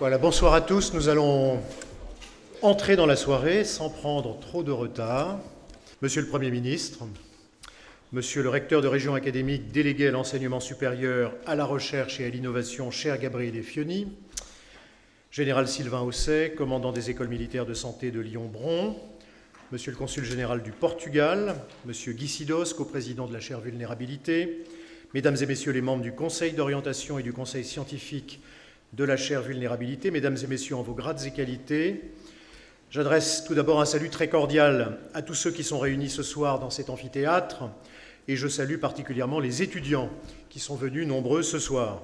Voilà, bonsoir à tous. Nous allons entrer dans la soirée sans prendre trop de retard. Monsieur le Premier ministre, Monsieur le recteur de région académique délégué à l'enseignement supérieur, à la recherche et à l'innovation, cher Gabriel Fioni, Général Sylvain Hausset, commandant des écoles militaires de santé de Lyon-Bron, Monsieur le consul général du Portugal, Monsieur Guy Sidos, coprésident de la chaire Vulnérabilité, Mesdames et Messieurs les membres du Conseil d'orientation et du Conseil scientifique de la chaire Vulnérabilité, Mesdames et Messieurs en vos grades et qualités, j'adresse tout d'abord un salut très cordial à tous ceux qui sont réunis ce soir dans cet amphithéâtre, et je salue particulièrement les étudiants qui sont venus nombreux ce soir.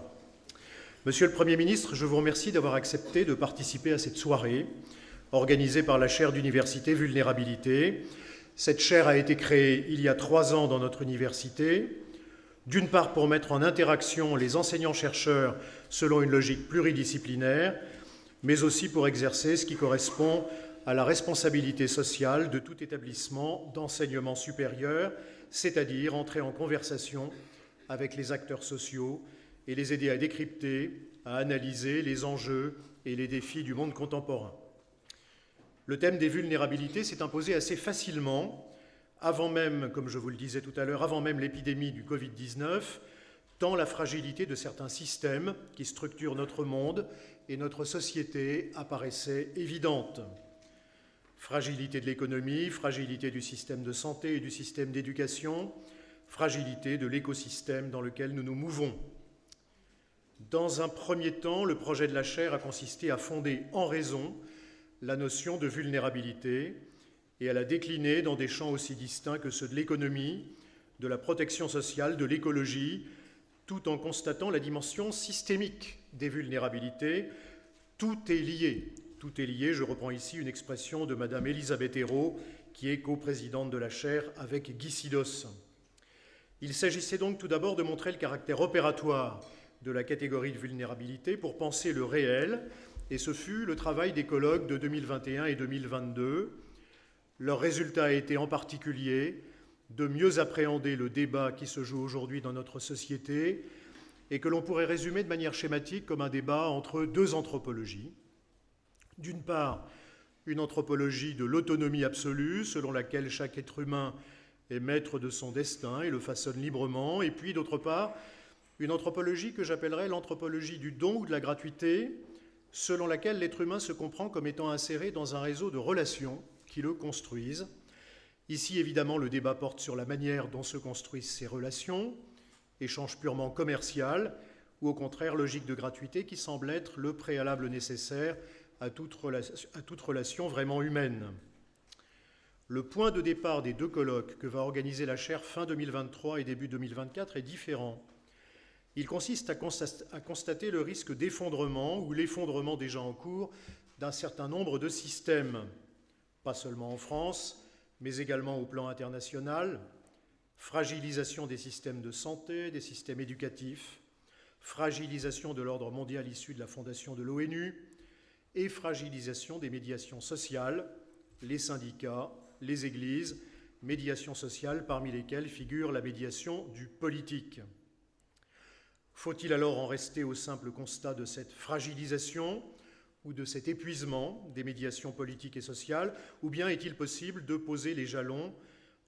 Monsieur le Premier ministre, je vous remercie d'avoir accepté de participer à cette soirée organisée par la chaire d'université Vulnérabilité. Cette chaire a été créée il y a trois ans dans notre université d'une part pour mettre en interaction les enseignants-chercheurs selon une logique pluridisciplinaire, mais aussi pour exercer ce qui correspond à la responsabilité sociale de tout établissement d'enseignement supérieur, c'est-à-dire entrer en conversation avec les acteurs sociaux et les aider à décrypter, à analyser les enjeux et les défis du monde contemporain. Le thème des vulnérabilités s'est imposé assez facilement avant même, comme je vous le disais tout à l'heure, avant même l'épidémie du Covid-19, tant la fragilité de certains systèmes qui structurent notre monde et notre société apparaissait évidente. Fragilité de l'économie, fragilité du système de santé et du système d'éducation, fragilité de l'écosystème dans lequel nous nous mouvons. Dans un premier temps, le projet de la chaire a consisté à fonder en raison la notion de vulnérabilité, et à la décliner dans des champs aussi distincts que ceux de l'économie, de la protection sociale, de l'écologie, tout en constatant la dimension systémique des vulnérabilités. Tout est lié. Tout est lié. Je reprends ici une expression de Madame Elisabeth Hérault, qui est coprésidente de la chaire avec Guy Sidos. Il s'agissait donc tout d'abord de montrer le caractère opératoire de la catégorie de vulnérabilité pour penser le réel, et ce fut le travail des de 2021 et 2022 leur résultat a été en particulier de mieux appréhender le débat qui se joue aujourd'hui dans notre société et que l'on pourrait résumer de manière schématique comme un débat entre deux anthropologies. D'une part, une anthropologie de l'autonomie absolue, selon laquelle chaque être humain est maître de son destin et le façonne librement, et puis d'autre part, une anthropologie que j'appellerais l'anthropologie du don ou de la gratuité, selon laquelle l'être humain se comprend comme étant inséré dans un réseau de relations qui le construisent. Ici, évidemment, le débat porte sur la manière dont se construisent ces relations, échange purement commercial, ou au contraire logique de gratuité qui semble être le préalable nécessaire à toute, à toute relation vraiment humaine. Le point de départ des deux colloques que va organiser la chaire fin 2023 et début 2024 est différent. Il consiste à constater le risque d'effondrement ou l'effondrement déjà en cours d'un certain nombre de systèmes pas seulement en France, mais également au plan international, fragilisation des systèmes de santé, des systèmes éducatifs, fragilisation de l'ordre mondial issu de la fondation de l'ONU. Et fragilisation des médiations sociales, les syndicats, les églises, médiations sociales parmi lesquelles figure la médiation du politique. Faut-il alors en rester au simple constat de cette fragilisation? Ou de cet épuisement des médiations politiques et sociales, ou bien est-il possible de poser les jalons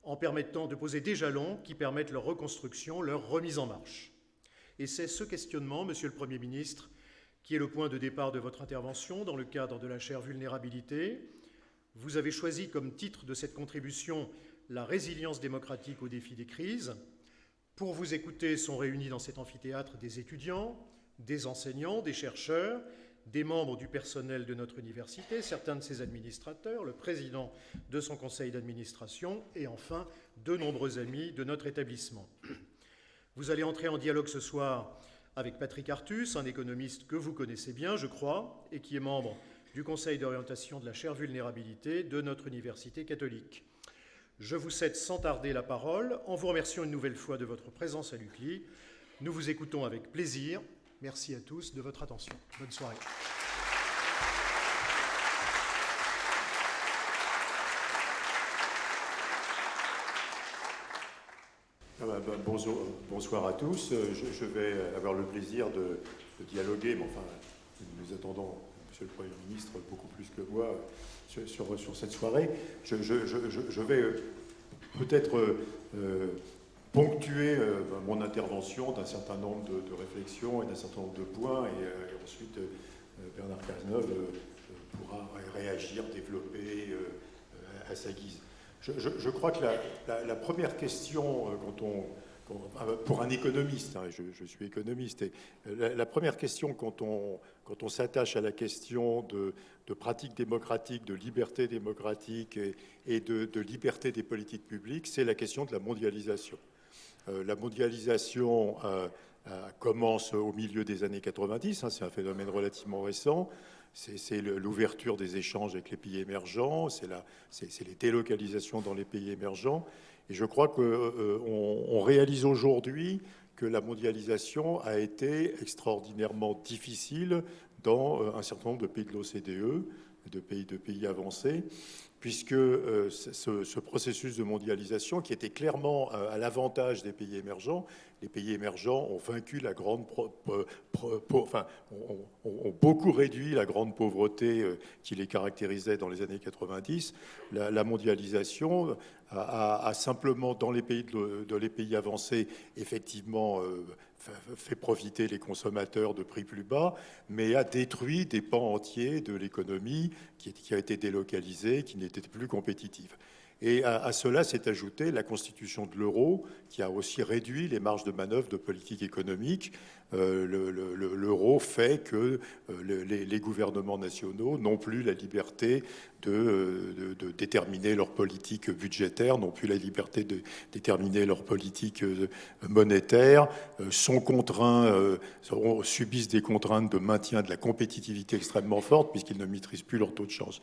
en permettant de poser des jalons qui permettent leur reconstruction, leur remise en marche? Et c'est ce questionnement, Monsieur le Premier ministre, qui est le point de départ de votre intervention dans le cadre de la chaire vulnérabilité. Vous avez choisi comme titre de cette contribution la résilience démocratique au défi des crises. Pour vous écouter sont réunis dans cet amphithéâtre des étudiants, des enseignants, des chercheurs, des membres du personnel de notre université, certains de ses administrateurs, le président de son conseil d'administration et enfin de nombreux amis de notre établissement. Vous allez entrer en dialogue ce soir avec Patrick Artus, un économiste que vous connaissez bien, je crois, et qui est membre du conseil d'orientation de la chaire vulnérabilité de notre université catholique. Je vous cède sans tarder la parole en vous remerciant une nouvelle fois de votre présence à l'UCLI. Nous vous écoutons avec plaisir Merci à tous de votre attention. Bonne soirée. Ah bah, bah, bonsoir à tous. Je, vais avoir le plaisir de, dialoguer, mais enfin, nous attendons Monsieur le Premier ministre beaucoup plus que moi sur, sur, cette soirée. Je, vais peut-être ponctuer mon intervention d'un certain nombre de, réflexions et d'un certain nombre de points, et, ensuite Bernard Cazeneuve pourra réagir, développer à sa guise. Je, crois que la, première question, euh, pour un économiste, hein, je, suis économiste, et euh, la, première question quand on, quand on s'attache à la question de, de, pratique démocratique, de liberté démocratique et, de, liberté des politiques publiques, c'est la question de la mondialisation. Euh, la mondialisation commence au milieu des années 90, hein, c'est un phénomène relativement récent c'est l'ouverture des échanges avec les pays émergents, c'est les délocalisations dans les pays émergents. Et je crois qu'on euh, réalise aujourd'hui que la mondialisation a été extraordinairement difficile dans euh, un certain nombre de pays de l'OCDE, de pays, de pays avancés, puisque euh, ce, processus de mondialisation, qui était clairement à l'avantage des pays émergents, les pays émergents ont vaincu la grande, enfin, ont, beaucoup réduit la grande pauvreté euh, qui les caractérisait dans les années 90. La, mondialisation a, simplement, dans les pays, de, les pays avancés, effectivement euh, fait profiter les consommateurs de prix plus bas, mais a détruit des pans entiers de l'économie qui, a été délocalisée, qui n'était plus compétitive. Et à, cela s'est ajoutée la constitution de l'euro, qui a aussi réduit les marges de manœuvre de politique économique. Euh, l'euro fait que euh, les, gouvernements nationaux n'ont plus la liberté de, déterminer leur politique budgétaire, n'ont plus la liberté de déterminer leur politique euh, monétaire, sont contraints, subissent des contraintes de maintien de la compétitivité extrêmement forte puisqu'ils ne maîtrisent plus leur taux de chance.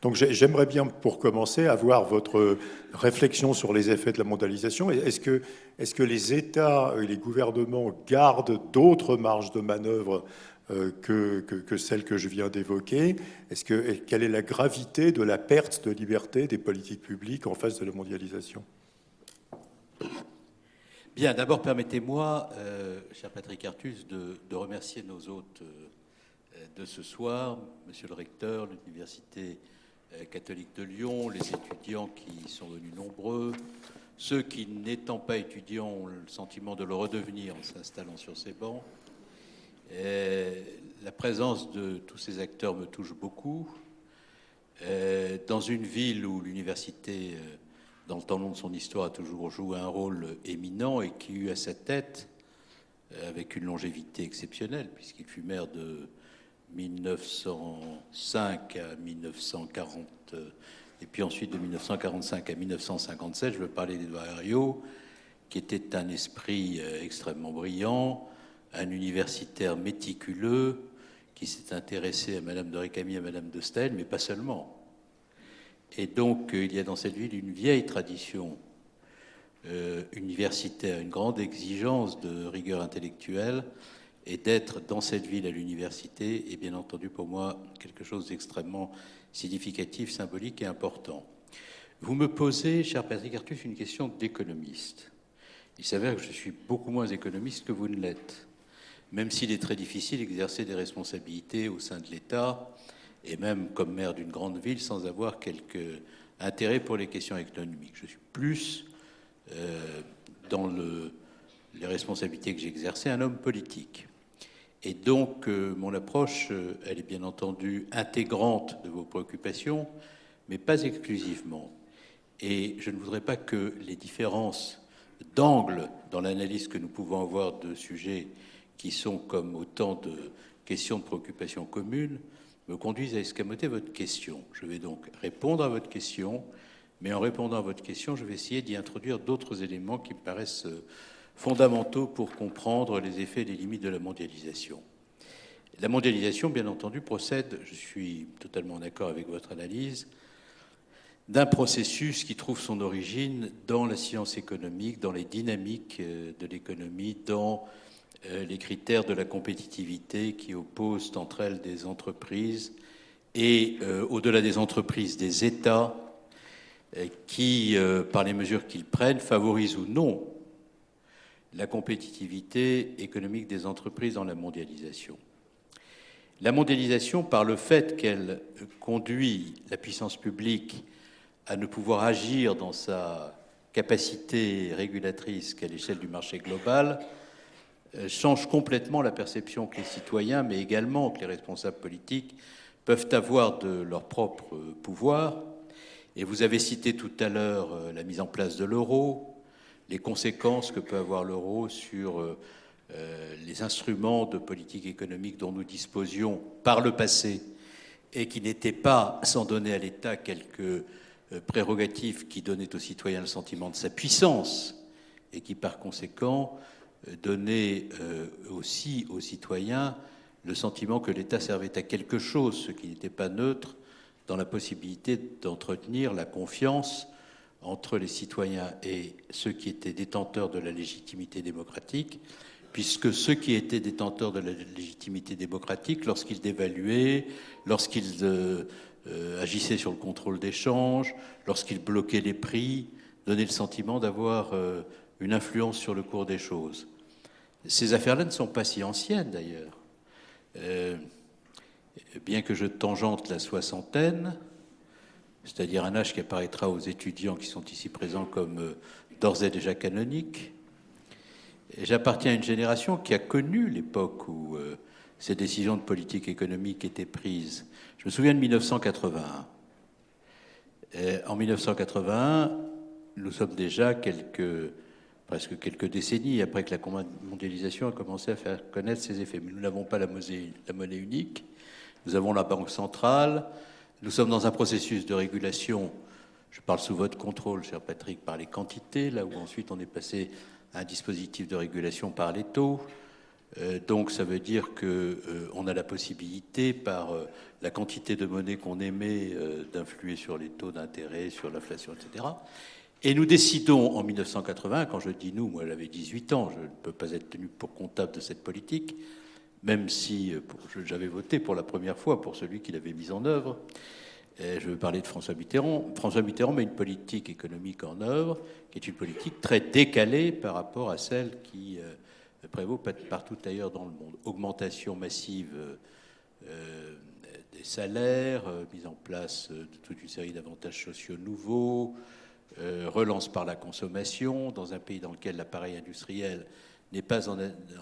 Donc j'aimerais bien, pour commencer, avoir votre réflexion sur les effets de la mondialisation. Est-ce que, est que les États et les gouvernements gardent d'autres marges de manœuvre euh, que, celles que je viens d'évoquer? Est-ce que quelle est la gravité de la perte de liberté des politiques publiques en face de la mondialisation? Bien, d'abord permettez-moi, euh, cher Patrick Artus, de, remercier nos hôtes euh, de ce soir, Monsieur le recteur, l'université catholique de Lyon, les étudiants qui sont venus nombreux, ceux qui, n'étant pas étudiants, ont le sentiment de le redevenir en s'installant sur ces bancs. Euh, la présence de tous ces acteurs me touche beaucoup. Euh, dans une ville où l'université, dans le temps long de son histoire, a toujours joué un rôle éminent et qui eut à sa tête, avec une longévité exceptionnelle, puisqu'il fut maire de 1905 à 1940, et puis ensuite de 1945 à 1957, je veux parler d'Edouard Herriot, qui était un esprit euh, extrêmement brillant, un universitaire méticuleux, qui s'est intéressé à Madame de Récamier, à Madame de Stel, mais pas seulement. Et donc, euh, il y a dans cette ville une vieille tradition euh, universitaire, une grande exigence de rigueur intellectuelle, et d'être dans cette ville à l'université est bien entendu pour moi quelque chose d'extrêmement significatif, symbolique et important. Vous me posez, cher Patrick Artus, une question d'économiste. Il s'avère que je suis beaucoup moins économiste que vous ne l'êtes, même s'il est très difficile d'exercer des responsabilités au sein de l'État, et même comme maire d'une grande ville, sans avoir quelque intérêt pour les questions économiques. Je suis plus euh, dans le, les responsabilités que j'exerçais un homme politique. Et donc, euh, mon approche, euh, elle est bien entendu intégrante de vos préoccupations, mais pas exclusivement. Et je ne voudrais pas que les différences d'angle dans l'analyse que nous pouvons avoir de sujets qui sont comme autant de questions de préoccupations communes me conduisent à escamoter votre question. Je vais donc répondre à votre question, mais en répondant à votre question, je vais essayer d'y introduire d'autres éléments qui me paraissent euh, fondamentaux pour comprendre les effets et les limites de la mondialisation. La mondialisation, bien entendu, procède, je suis totalement d'accord avec votre analyse, d'un processus qui trouve son origine dans la science économique, dans les dynamiques euh, de l'économie, dans euh, les critères de la compétitivité qui opposent entre elles des entreprises et, euh, au-delà des entreprises, des États qui, par les mesures qu'ils prennent, favorisent ou non la compétitivité économique des entreprises dans la mondialisation. La mondialisation, par le fait qu'elle conduit la puissance publique à ne pouvoir agir dans sa capacité régulatrice qu'à l'échelle du marché global, euh, change complètement la perception que les citoyens, mais également que les responsables politiques peuvent avoir de leur propre pouvoir. Et vous avez cité tout à l'heure euh, la mise en place de l'euro, les conséquences que peut avoir l'euro sur euh, les instruments de politique économique dont nous disposions par le passé et qui n'étaient pas, sans donner à l'État quelques prérogatives qui donnaient aux citoyens le sentiment de sa puissance et qui, par conséquent, donner euh, aussi aux citoyens le sentiment que l'État servait à quelque chose, ce qui n'était pas neutre dans la possibilité d'entretenir la confiance entre les citoyens et ceux qui étaient détenteurs de la légitimité démocratique, puisque ceux qui étaient détenteurs de la légitimité démocratique, lorsqu'ils dévaluaient, lorsqu'ils euh, euh, agissaient sur le contrôle d'échange, lorsqu'ils bloquaient les prix, donnaient le sentiment d'avoir une influence sur le cours des choses. Ces affaires-là ne sont pas si anciennes d'ailleurs. Euh, bien que je tangente la soixantaine, c'est-à-dire un âge qui apparaîtra aux étudiants qui sont ici présents comme euh, d'ores et déjà canonique, j'appartiens à une génération qui a connu l'époque où euh, ces décisions de politique économique étaient prises. Je me souviens de 1981. en 1981, nous sommes déjà presque quelques décennies après que la mondialisation a commencé à faire connaître ses effets. Mais nous n'avons pas la monnaie, unique, nous avons la Banque centrale, nous sommes dans un processus de régulation, je parle sous votre contrôle, cher Patrick, par les quantités, là où ensuite on est passé à un dispositif de régulation par les taux. Euh, donc ça veut dire qu'on euh, a la possibilité, par euh, la quantité de monnaie qu'on émet, d'influer sur les taux d'intérêt, sur l'inflation, etc. Et nous décidons en 1980, quand je dis nous, moi j'avais 18 ans, je ne peux pas être tenu pour comptable de cette politique, même si euh, j'avais voté pour la première fois pour celui qui l'avait mise en œuvre. je veux parler de François Mitterrand. François Mitterrand met une politique économique en œuvre qui est une politique très décalée par rapport à celle qui euh, prévaut partout ailleurs dans le monde. Augmentation massive euh, des salaires, mise en place de toute une série d'avantages sociaux nouveaux, relance par la consommation, dans un pays dans lequel l'appareil industriel n'est pas en,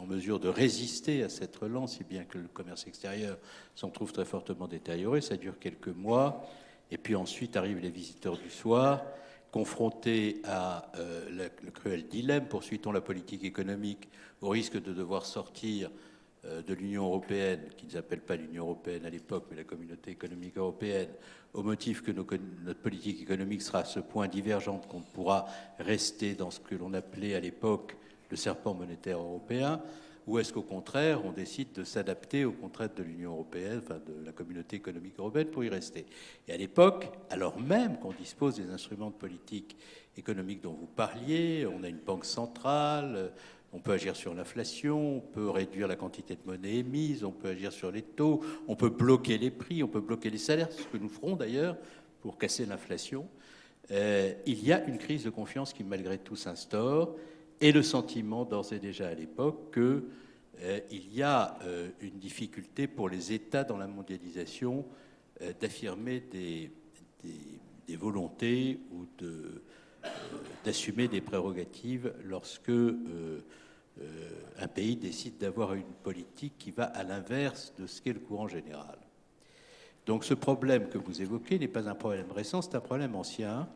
mesure de résister à cette relance, si bien que le commerce extérieur s'en trouve très fortement détérioré. Ça dure quelques mois, et puis ensuite arrivent les visiteurs du soir, confrontés à euh, le cruel dilemme, poursuit-on la politique économique au risque de devoir sortir euh, de l'Union européenne, qu'ils n'appellent pas l'Union européenne à l'époque, mais la communauté économique européenne, au motif que notre politique économique sera à ce point divergente qu'on pourra rester dans ce que l'on appelait à l'époque le serpent monétaire européen, ou est-ce qu'au contraire, on décide de s'adapter aux contraintes de l'Union européenne, de la communauté économique européenne, pour y rester? Et à l'époque, alors même qu'on dispose des instruments de politique économique dont vous parliez, on a une banque centrale, on peut agir sur l'inflation, on peut réduire la quantité de monnaie émise, on peut agir sur les taux, on peut bloquer les prix, on peut bloquer les salaires, ce que nous ferons d'ailleurs pour casser l'inflation. Euh, il y a une crise de confiance qui malgré tout s'instaure et le sentiment d'ores et déjà à l'époque qu'il euh, y a euh, une difficulté pour les États dans la mondialisation d'affirmer des, volontés ou d'assumer des prérogatives lorsque euh, un pays décide d'avoir une politique qui va à l'inverse de ce qu'est le courant général. Donc ce problème que vous évoquez n'est pas un problème récent, c'est un problème ancien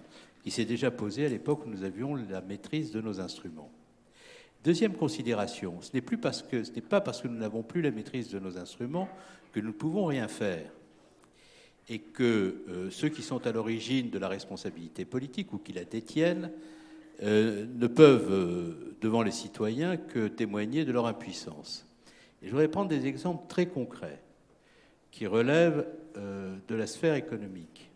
qui s'est déjà posé à l'époque où nous avions la maîtrise de nos instruments. Deuxième considération, ce n'est pas parce que nous n'avons plus la maîtrise de nos instruments que nous ne pouvons rien faire et que euh, ceux qui sont à l'origine de la responsabilité politique ou qui la détiennent euh, ne peuvent, euh, devant les citoyens, que témoigner de leur impuissance. Je voudrais prendre des exemples très concrets qui relèvent de la sphère économique.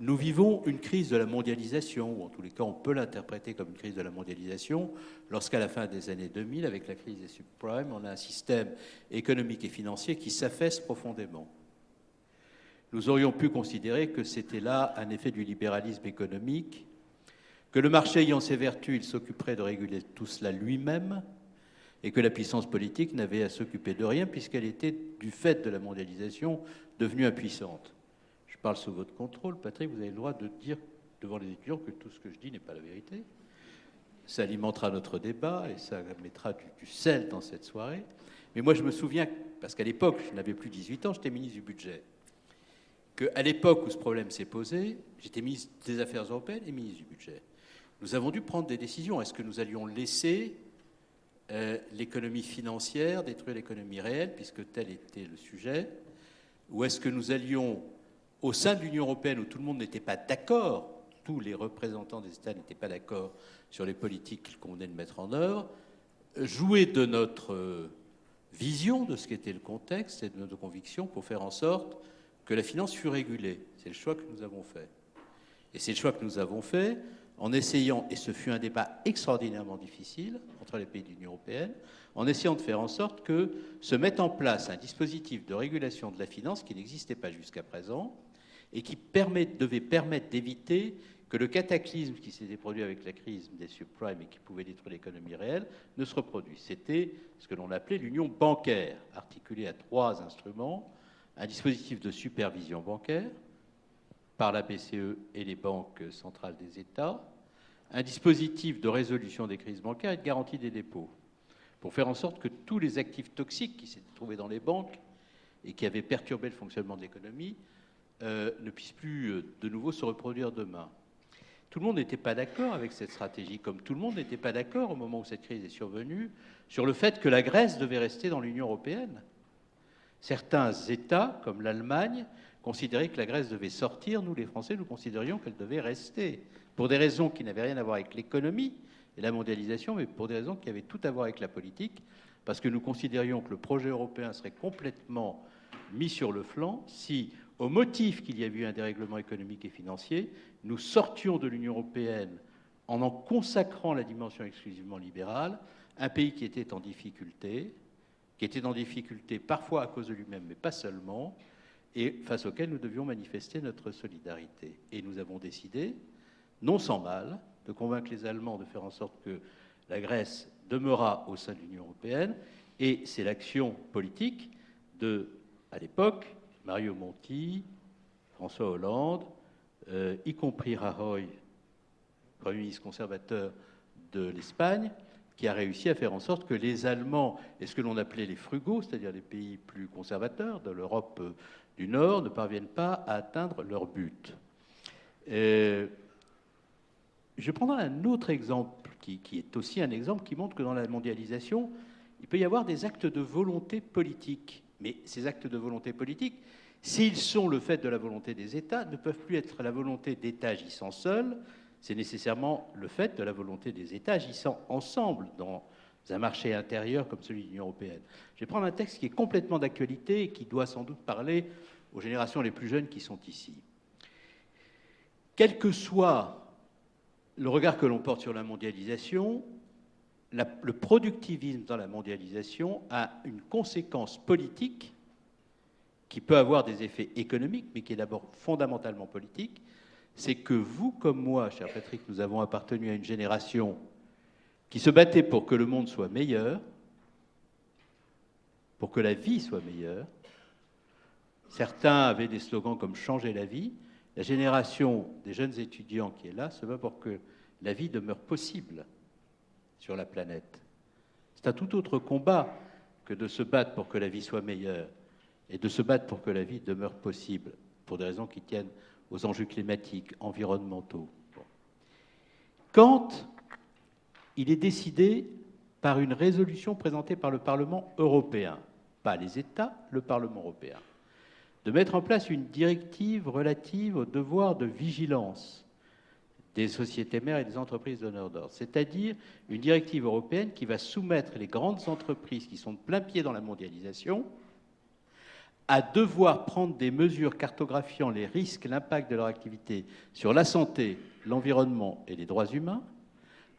Nous vivons une crise de la mondialisation, ou en tous les cas on peut l'interpréter comme une crise de la mondialisation, lorsqu'à la fin des années 2000, avec la crise des subprimes, on a un système économique et financier qui s'affaisse profondément. Nous aurions pu considérer que c'était là un effet du libéralisme économique que le marché ayant ses vertus, il s'occuperait de réguler tout cela lui-même, et que la puissance politique n'avait à s'occuper de rien puisqu'elle était, du fait de la mondialisation, devenue impuissante. Je parle sous votre contrôle, Patrick, vous avez le droit de dire devant les étudiants que tout ce que je dis n'est pas la vérité. Ça alimentera notre débat et ça mettra du, sel dans cette soirée. Mais moi, je me souviens, parce qu'à l'époque, je n'avais plus 18 ans, j'étais ministre du budget, qu'à l'époque où ce problème s'est posé, j'étais ministre des Affaires européennes et ministre du budget. Nous avons dû prendre des décisions. Est-ce que nous allions laisser euh, l'économie financière détruire l'économie réelle, puisque tel était le sujet Ou est-ce que nous allions, au sein de l'Union européenne, où tout le monde n'était pas d'accord, tous les représentants des États n'étaient pas d'accord sur les politiques qu'il convenait de mettre en œuvre, jouer de notre euh, vision de ce qu'était le contexte et de notre conviction pour faire en sorte que la finance fût régulée. C'est le choix que nous avons fait. Et c'est le choix que nous avons fait en essayant, et ce fut un débat extraordinairement difficile entre les pays de l'Union européenne, en essayant de faire en sorte que se mette en place un dispositif de régulation de la finance qui n'existait pas jusqu'à présent et qui devait permettre d'éviter que le cataclysme qui s'était produit avec la crise des subprimes et qui pouvait détruire l'économie réelle ne se reproduise. C'était ce que l'on appelait l'union bancaire, articulée à trois instruments, un dispositif de supervision bancaire, par la BCE et les banques centrales des États, un dispositif de résolution des crises bancaires et de garantie des dépôts, pour faire en sorte que tous les actifs toxiques qui s'étaient trouvés dans les banques et qui avaient perturbé le fonctionnement de l'économie euh, ne puissent plus euh, de nouveau se reproduire demain. Tout le monde n'était pas d'accord avec cette stratégie, comme tout le monde n'était pas d'accord au moment où cette crise est survenue sur le fait que la Grèce devait rester dans l'Union européenne. Certains États, comme l'Allemagne, considéraient que la Grèce devait sortir, nous les Français, nous considérions qu'elle devait rester, pour des raisons qui n'avaient rien à voir avec l'économie et la mondialisation, mais pour des raisons qui avaient tout à voir avec la politique, parce que nous considérions que le projet européen serait complètement mis sur le flanc si, au motif qu'il y avait eu un dérèglement économique et financier, nous sortions de l'Union européenne en en consacrant la dimension exclusivement libérale, un pays qui était en difficulté, qui était en difficulté parfois à cause de lui-même, mais pas seulement, et face auquel nous devions manifester notre solidarité. Et nous avons décidé, non sans mal, de convaincre les Allemands de faire en sorte que la Grèce demeura au sein de l'Union européenne, et c'est l'action politique de, à l'époque, Mario Monti, François Hollande, euh, y compris Rajoy, Premier ministre conservateur de l'Espagne, qui a réussi à faire en sorte que les Allemands et ce que l'on appelait les frugaux, c'est-à-dire les pays plus conservateurs de l'Europe euh, du Nord ne parviennent pas à atteindre leur but. Euh, je prendrai un autre exemple qui, est aussi un exemple qui montre que dans la mondialisation, il peut y avoir des actes de volonté politique. Mais ces actes de volonté politique, s'ils sont le fait de la volonté des États, ne peuvent plus être la volonté d'États agissant seuls, c'est nécessairement le fait de la volonté des États agissant ensemble dans un marché intérieur comme celui de l'Union européenne. Je vais prendre un texte qui est complètement d'actualité et qui doit sans doute parler aux générations les plus jeunes qui sont ici. Quel que soit le regard que l'on porte sur la mondialisation, le productivisme dans la mondialisation a une conséquence politique qui peut avoir des effets économiques, mais qui est d'abord fondamentalement politique, c'est que vous comme moi, cher Patrick, nous avons appartenu à une génération qui se battait pour que le monde soit meilleur, pour que la vie soit meilleure. Certains avaient des slogans comme changer la vie. La génération des jeunes étudiants qui est là se bat pour que la vie demeure possible sur la planète. C'est un tout autre combat que de se battre pour que la vie soit meilleure et de se battre pour que la vie demeure possible, pour des raisons qui tiennent aux enjeux climatiques, environnementaux. Quand il est décidé par une résolution présentée par le Parlement européen, pas les États, le Parlement européen, de mettre en place une directive relative au devoir de vigilance des sociétés mères et des entreprises donneurs d'ordre, c'est-à-dire une directive européenne qui va soumettre les grandes entreprises qui sont de plein pied dans la mondialisation à devoir prendre des mesures cartographiant les risques, l'impact de leur activité sur la santé, l'environnement et les droits humains,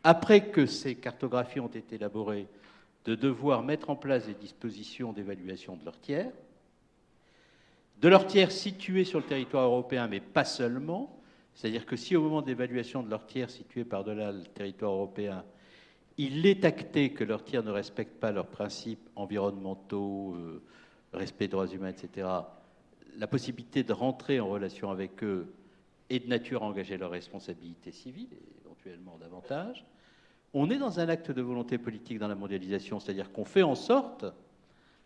après que ces cartographies ont été élaborées, de devoir mettre en place des dispositions d'évaluation de leurs tiers, de leurs tiers situés sur le territoire européen, mais pas seulement, c'est-à-dire que si au moment de l'évaluation de leurs tiers situés par-delà le territoire européen, il est acté que leurs tirs ne respectent pas leurs principes environnementaux, euh, respect des droits humains, etc., la possibilité de rentrer en relation avec eux est de nature à engager leur responsabilité civile, éventuellement davantage. On est dans un acte de volonté politique dans la mondialisation, c'est-à-dire qu'on fait en sorte,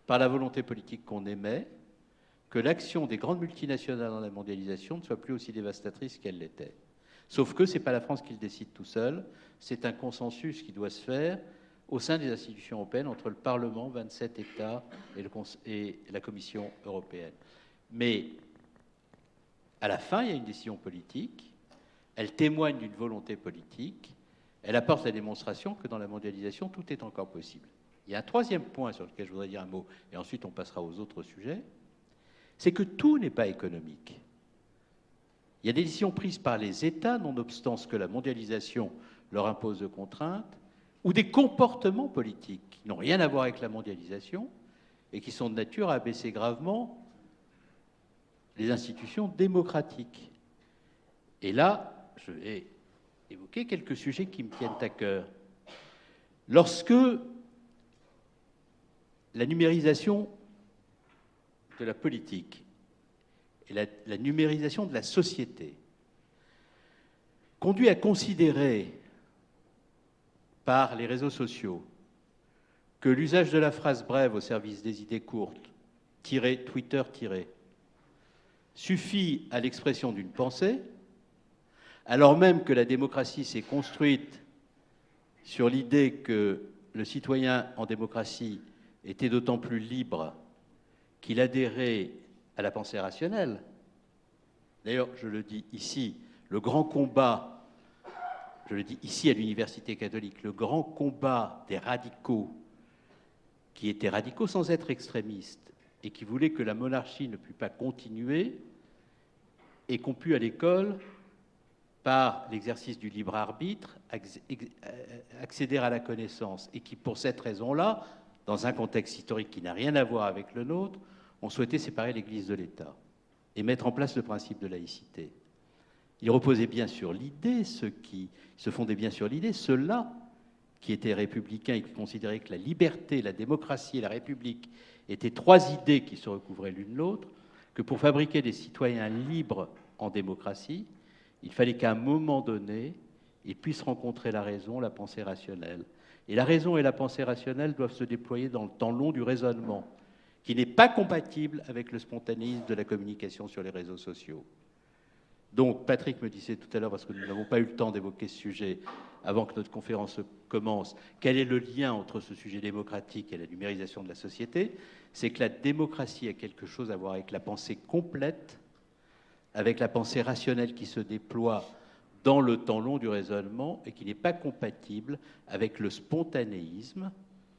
par la volonté politique qu'on émet, que l'action des grandes multinationales dans la mondialisation ne soit plus aussi dévastatrice qu'elle l'était. Sauf que ce n'est pas la France qui le décide tout seul, c'est un consensus qui doit se faire au sein des institutions européennes entre le Parlement, 27 États et, le, et la Commission européenne. Mais à la fin, il y a une décision politique, elle témoigne d'une volonté politique, elle apporte la démonstration que dans la mondialisation, tout est encore possible. Il y a un troisième point sur lequel je voudrais dire un mot, et ensuite on passera aux autres sujets, c'est que tout n'est pas économique. Il y a des décisions prises par les États, nonobstant ce que la mondialisation leur impose de contraintes, ou des comportements politiques qui n'ont rien à voir avec la mondialisation et qui sont de nature à abaisser gravement les institutions démocratiques. Et là, je vais évoquer quelques sujets qui me tiennent à cœur. Lorsque la numérisation de la politique et la, numérisation de la société conduit à considérer par les réseaux sociaux que l'usage de la phrase brève au service des idées courtes, tiré, Twitter tiré, suffit à l'expression d'une pensée, alors même que la démocratie s'est construite sur l'idée que le citoyen en démocratie était d'autant plus libre qu'il adhérait à la pensée rationnelle. D'ailleurs, je le dis ici, le grand combat, je le dis ici à l'Université catholique, le grand combat des radicaux, qui étaient radicaux sans être extrémistes, et qui voulaient que la monarchie ne pût pas continuer, et qu'on pût à l'école, par l'exercice du libre arbitre, accéder à la connaissance, et qui, pour cette raison-là, dans un contexte historique qui n'a rien à voir avec le nôtre, ont souhaité séparer l'Église de l'État et mettre en place le principe de laïcité. Ils reposaient bien sur l'idée, ceux qui se fondaient bien sur l'idée, ceux-là qui étaient républicains et qui considéraient que la liberté, la démocratie et la République étaient trois idées qui se recouvraient l'une l'autre, que pour fabriquer des citoyens libres en démocratie, il fallait qu'à un moment donné, ils puissent rencontrer la raison, la pensée rationnelle. Et la raison et la pensée rationnelle doivent se déployer dans le temps long du raisonnement qui n'est pas compatible avec le spontanéisme de la communication sur les réseaux sociaux. Donc, Patrick me disait tout à l'heure, parce que nous n'avons pas eu le temps d'évoquer ce sujet avant que notre conférence commence, quel est le lien entre ce sujet démocratique et la numérisation de la société C'est que la démocratie a quelque chose à voir avec la pensée complète, avec la pensée rationnelle qui se déploie dans le temps long du raisonnement et qui n'est pas compatible avec le spontanéisme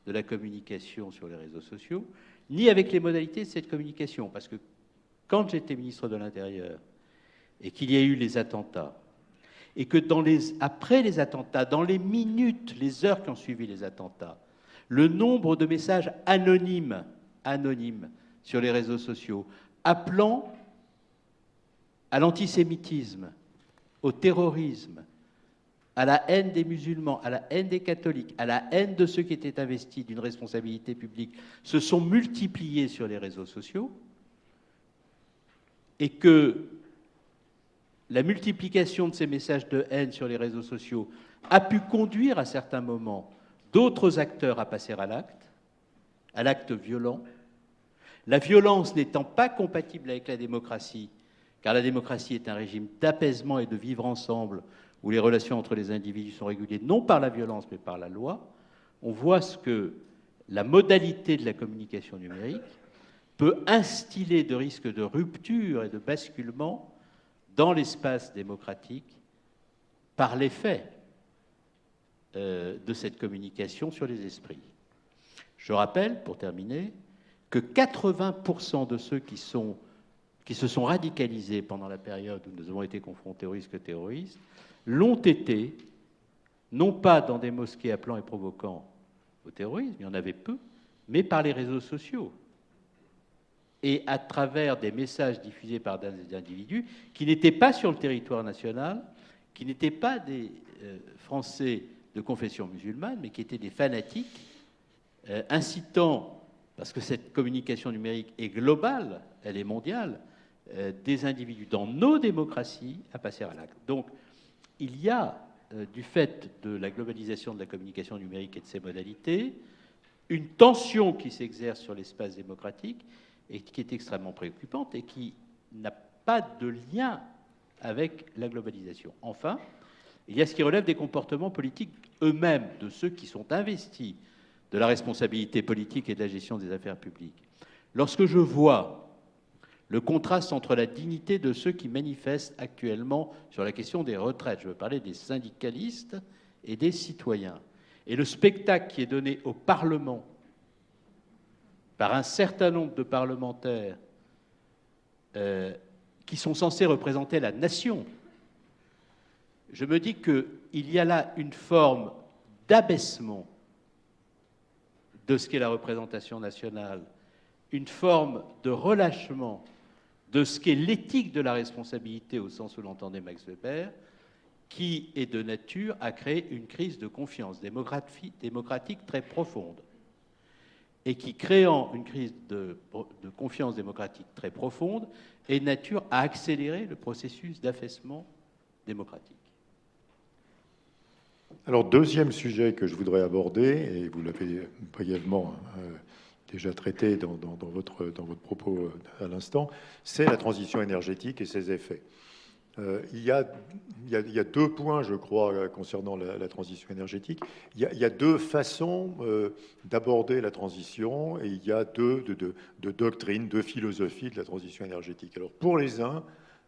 de la communication sur les réseaux sociaux, ni avec les modalités de cette communication. Parce que quand j'étais ministre de l'Intérieur et qu'il y a eu les attentats, et que après les attentats, dans les minutes, les heures qui ont suivi les attentats, le nombre de messages anonymes, anonymes sur les réseaux sociaux, appelant à l'antisémitisme, au terrorisme, à la haine des musulmans, à la haine des catholiques, à la haine de ceux qui étaient investis d'une responsabilité publique, se sont multipliés sur les réseaux sociaux, et que la multiplication de ces messages de haine sur les réseaux sociaux a pu conduire à certains moments d'autres acteurs à passer à l'acte, à l'acte violent, la violence n'étant pas compatible avec la démocratie, car la démocratie est un régime d'apaisement et de vivre ensemble où les relations entre les individus sont régulées non par la violence mais par la loi, on voit ce que la modalité de la communication numérique peut instiller de risques de rupture et de basculement dans l'espace démocratique par l'effet euh, de cette communication sur les esprits. Je rappelle, pour terminer, que 80% de ceux qui, qui se sont radicalisés pendant la période où nous avons été confrontés aux risques terroristes l'ont été, non pas dans des mosquées appelant et provoquant au terrorisme, il y en avait peu, mais par les réseaux sociaux et à travers des messages diffusés par des individus qui n'étaient pas sur le territoire national, qui n'étaient pas des euh, Français de confession musulmane, mais qui étaient des fanatiques euh, incitant, parce que cette communication numérique est globale, elle est mondiale, euh, des individus dans nos démocraties à passer à l'acte. Donc, il y a, euh, du fait de la globalisation de la communication numérique et de ses modalités, une tension qui s'exerce sur l'espace démocratique et qui est extrêmement préoccupante et qui n'a pas de lien avec la globalisation. Enfin, il y a ce qui relève des comportements politiques eux-mêmes, de ceux qui sont investis de la responsabilité politique et de la gestion des affaires publiques. Lorsque je vois le contraste entre la dignité de ceux qui manifestent actuellement sur la question des retraites, je veux parler des syndicalistes et des citoyens, et le spectacle qui est donné au Parlement par un certain nombre de parlementaires euh, qui sont censés représenter la nation, je me dis qu'il y a là une forme d'abaissement de ce qu'est la représentation nationale, une forme de relâchement de ce qu'est l'éthique de la responsabilité au sens où l'entendait Max Weber, qui est de nature à créer une crise de confiance démocratique très profonde. Et qui, créant une crise de, confiance démocratique très profonde, est nature à accélérer le processus d'affaissement démocratique. Alors, deuxième sujet que je voudrais aborder, et vous l'avez brièvement euh, déjà traité dans, votre, dans votre propos euh, à l'instant, c'est la transition énergétique et ses effets. Euh, il, y a, il, y a, deux points, je crois, concernant la, transition énergétique. Il y a, deux façons d'aborder la transition et il y a deux de, de, doctrines, deux philosophies de la transition énergétique. Alors, pour les uns,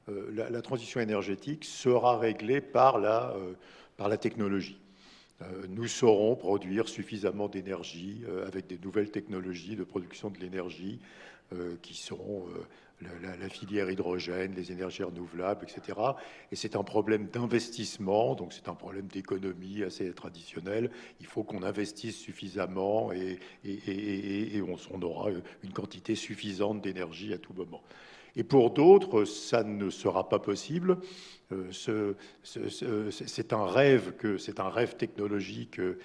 la, la, transition énergétique sera réglée par la, par la technologie. Euh, nous saurons produire suffisamment d'énergie euh, avec des nouvelles technologies de production de l'énergie euh, qui seront la, filière hydrogène, les énergies renouvelables, etc. Et c'est un problème d'investissement, donc c'est un problème d'économie assez traditionnel. Il faut qu'on investisse suffisamment et, et, on, aura une quantité suffisante d'énergie à tout moment. Et pour d'autres, ça ne sera pas possible. Euh, c'est un rêve que c'est un rêve technologique euh,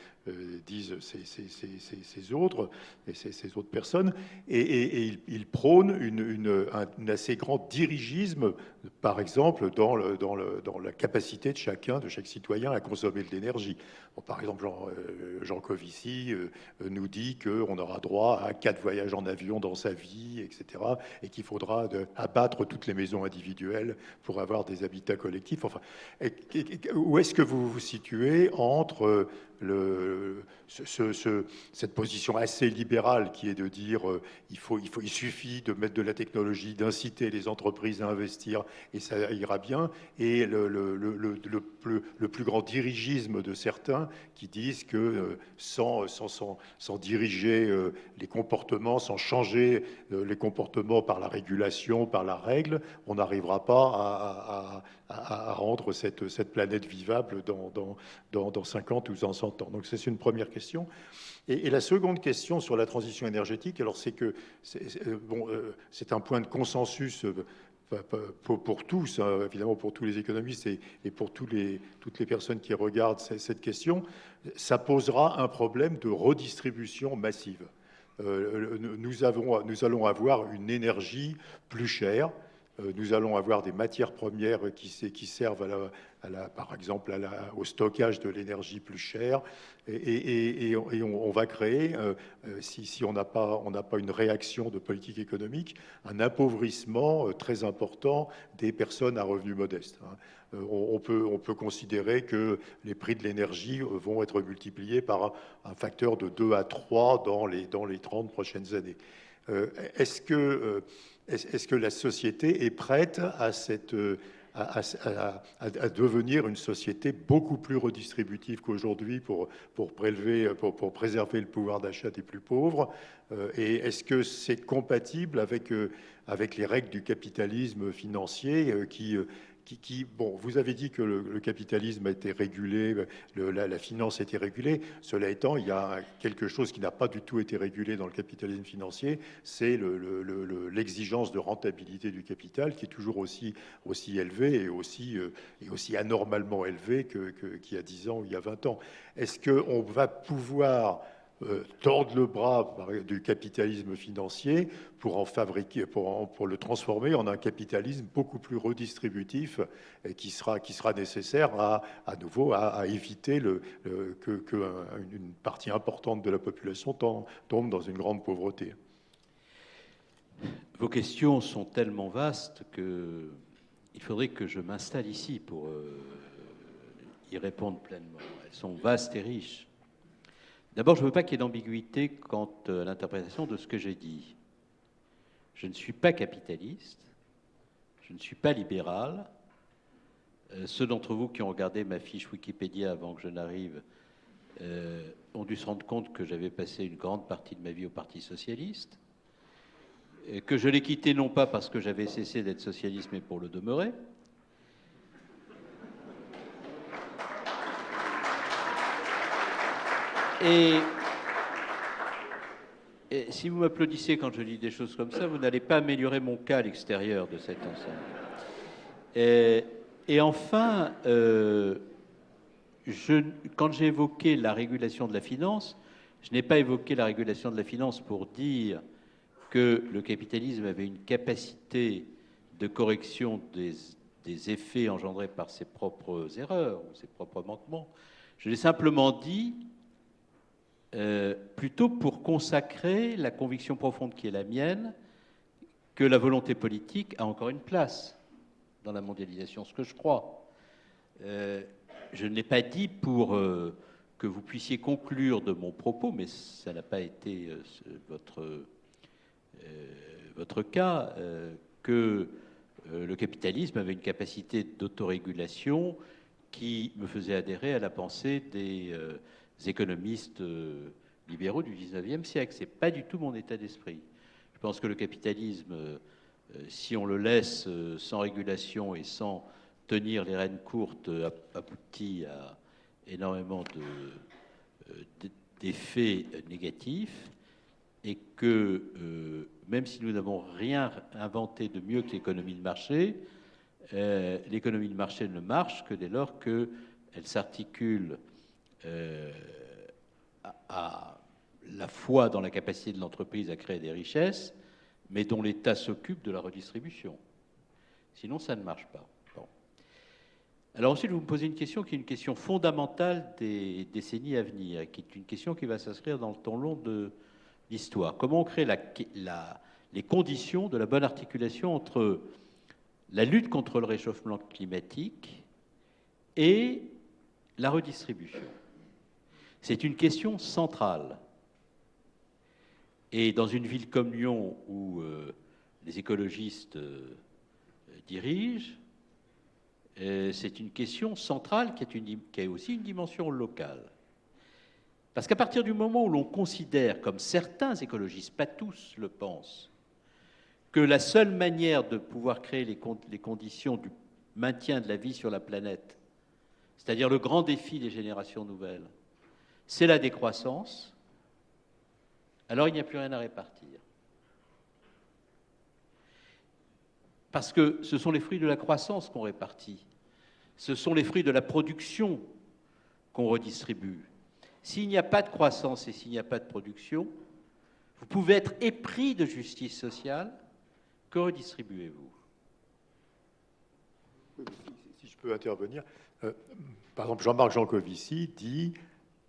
disent ces, autres et ces, autres personnes et, ils, prônent un, assez grand dirigisme par exemple dans, la capacité de chacun de chaque citoyen à consommer de l'énergie. Par exemple Jean, euh, Jean Covici nous dit qu'on aura droit à quatre voyages en avion dans sa vie etc et qu'il faudra abattre toutes les maisons individuelles pour avoir des habitats collectifs. Enfin, où est-ce que vous vous situez entre cette position assez libérale qui est de dire euh, il, faut, il, suffit de mettre de la technologie, d'inciter les entreprises à investir et ça ira bien, et le, plus grand dirigisme de certains qui disent que euh, sans, sans, sans, diriger euh, les comportements, sans changer les comportements par la régulation, par la règle, on n'arrivera pas à, rendre cette, planète vivable dans, dans, dans, dans 50 ou 100 donc c'est une première question. Et, la seconde question sur la transition énergétique, alors c'est que c'est euh, euh, un point de consensus euh, pour, tous, hein, évidemment pour tous les économistes et, pour toutes les personnes qui regardent cette question, ça posera un problème de redistribution massive. nous allons avoir une énergie plus chère, nous allons avoir des matières premières qui, servent par exemple au stockage de l'énergie plus chère. Et, on, va créer, euh, euh, si, on n'a pas, une réaction de politique économique, un appauvrissement euh, très important des personnes à revenus modestes. Hein. On, peut, on, peut, considérer que les prix de l'énergie vont être multipliés par un facteur de 2 à 3 dans les, dans les 30 prochaines années. Est-ce que, est que, la société est prête à devenir une société beaucoup plus redistributive qu'aujourd'hui pour, prélever, pour, pour, préserver le pouvoir d'achat des plus pauvres? Euh, Et est-ce que c'est compatible avec, euh, les règles du capitalisme financier euh, bon, vous avez dit que le, capitalisme a été régulé, la, finance a été régulée. Cela étant, il y a quelque chose qui n'a pas du tout été régulé dans le capitalisme financier, c'est l'exigence de rentabilité du capital qui est toujours aussi, élevée et aussi, euh, et aussi anormalement élevée qu'il y a 10 ans ou il y a 20 ans. Est-ce qu'on va pouvoir euh, tordre le bras du capitalisme financier pour en fabriquer, pour, pour, le transformer en un capitalisme beaucoup plus redistributif qui sera, qui nécessaire à, nouveau à, éviter le, que, une partie importante de la population tombe dans une grande pauvreté. Vos questions sont tellement vastes que il faudrait que je m'installe ici pour euh, y répondre pleinement. Elles sont vastes et riches. D'abord, je ne veux pas qu'il y ait d'ambiguïté quant à l'interprétation de ce que j'ai dit. Je ne suis pas capitaliste, je ne suis pas libéral. Euh, ceux d'entre vous qui ont regardé ma fiche Wikipédia avant que je n'arrive euh, ont dû se rendre compte que j'avais passé une grande partie de ma vie au Parti socialiste, que je l'ai quitté non pas parce que j'avais cessé d'être socialiste, mais pour le demeurer. Et, si vous m'applaudissez quand je dis des choses comme ça, vous n'allez pas améliorer mon cas à l'extérieur de cette enceinte. Et, enfin, euh, quand j'ai évoqué la régulation de la finance, je n'ai pas évoqué la régulation de la finance pour dire que le capitalisme avait une capacité de correction des effets engendrés par ses propres erreurs ou ses propres manquements. Je l'ai simplement dit euh, plutôt pour consacrer la conviction profonde qui est la mienne que la volonté politique a encore une place dans la mondialisation, ce que je crois. Euh, je ne l'ai pas dit pour euh, que vous puissiez conclure de mon propos, mais ça n'a pas été votre, votre cas, que le capitalisme avait une capacité d'autorégulation qui me faisait adhérer à la pensée des économistes euh, libéraux du 19e siècle. Ce n'est pas du tout mon état d'esprit. Je pense que le capitalisme, euh, si on le laisse euh, sans régulation et sans tenir les rênes courtes, aboutit à énormément d'effets négatifs et que même si nous n'avons rien inventé de mieux que l'économie de marché, l'économie de marché ne marche que dès lors qu'elle s'articule euh, à la fois dans la capacité de l'entreprise à créer des richesses, mais dont l'État s'occupe de la redistribution. Sinon, ça ne marche pas. Alors ensuite, vous me posez une question qui est une question fondamentale des décennies à venir, qui est une question qui va s'inscrire dans le temps long de l'histoire. Comment on crée les conditions de la bonne articulation entre la lutte contre le réchauffement climatique et la redistribution? C'est une question centrale. Et dans une ville comme Lyon, où euh, les écologistes euh, dirigent, euh, c'est une question centrale qui, qui, a aussi une dimension locale. Parce qu'à partir du moment où l'on considère, comme certains écologistes, pas tous le pensent, que la seule manière de pouvoir créer les, les conditions du maintien de la vie sur la planète, c'est-à-dire le grand défi des générations nouvelles, c'est la décroissance, alors il n'y a plus rien à répartir. Parce que ce sont les fruits de la croissance qu'on répartit, ce sont les fruits de la production qu'on redistribue. S'il n'y a pas de croissance et s'il n'y a pas de production, vous pouvez être épris de justice sociale, que redistribuez-vous? Si je peux intervenir, euh, par exemple, Jean-Marc Jancovici dit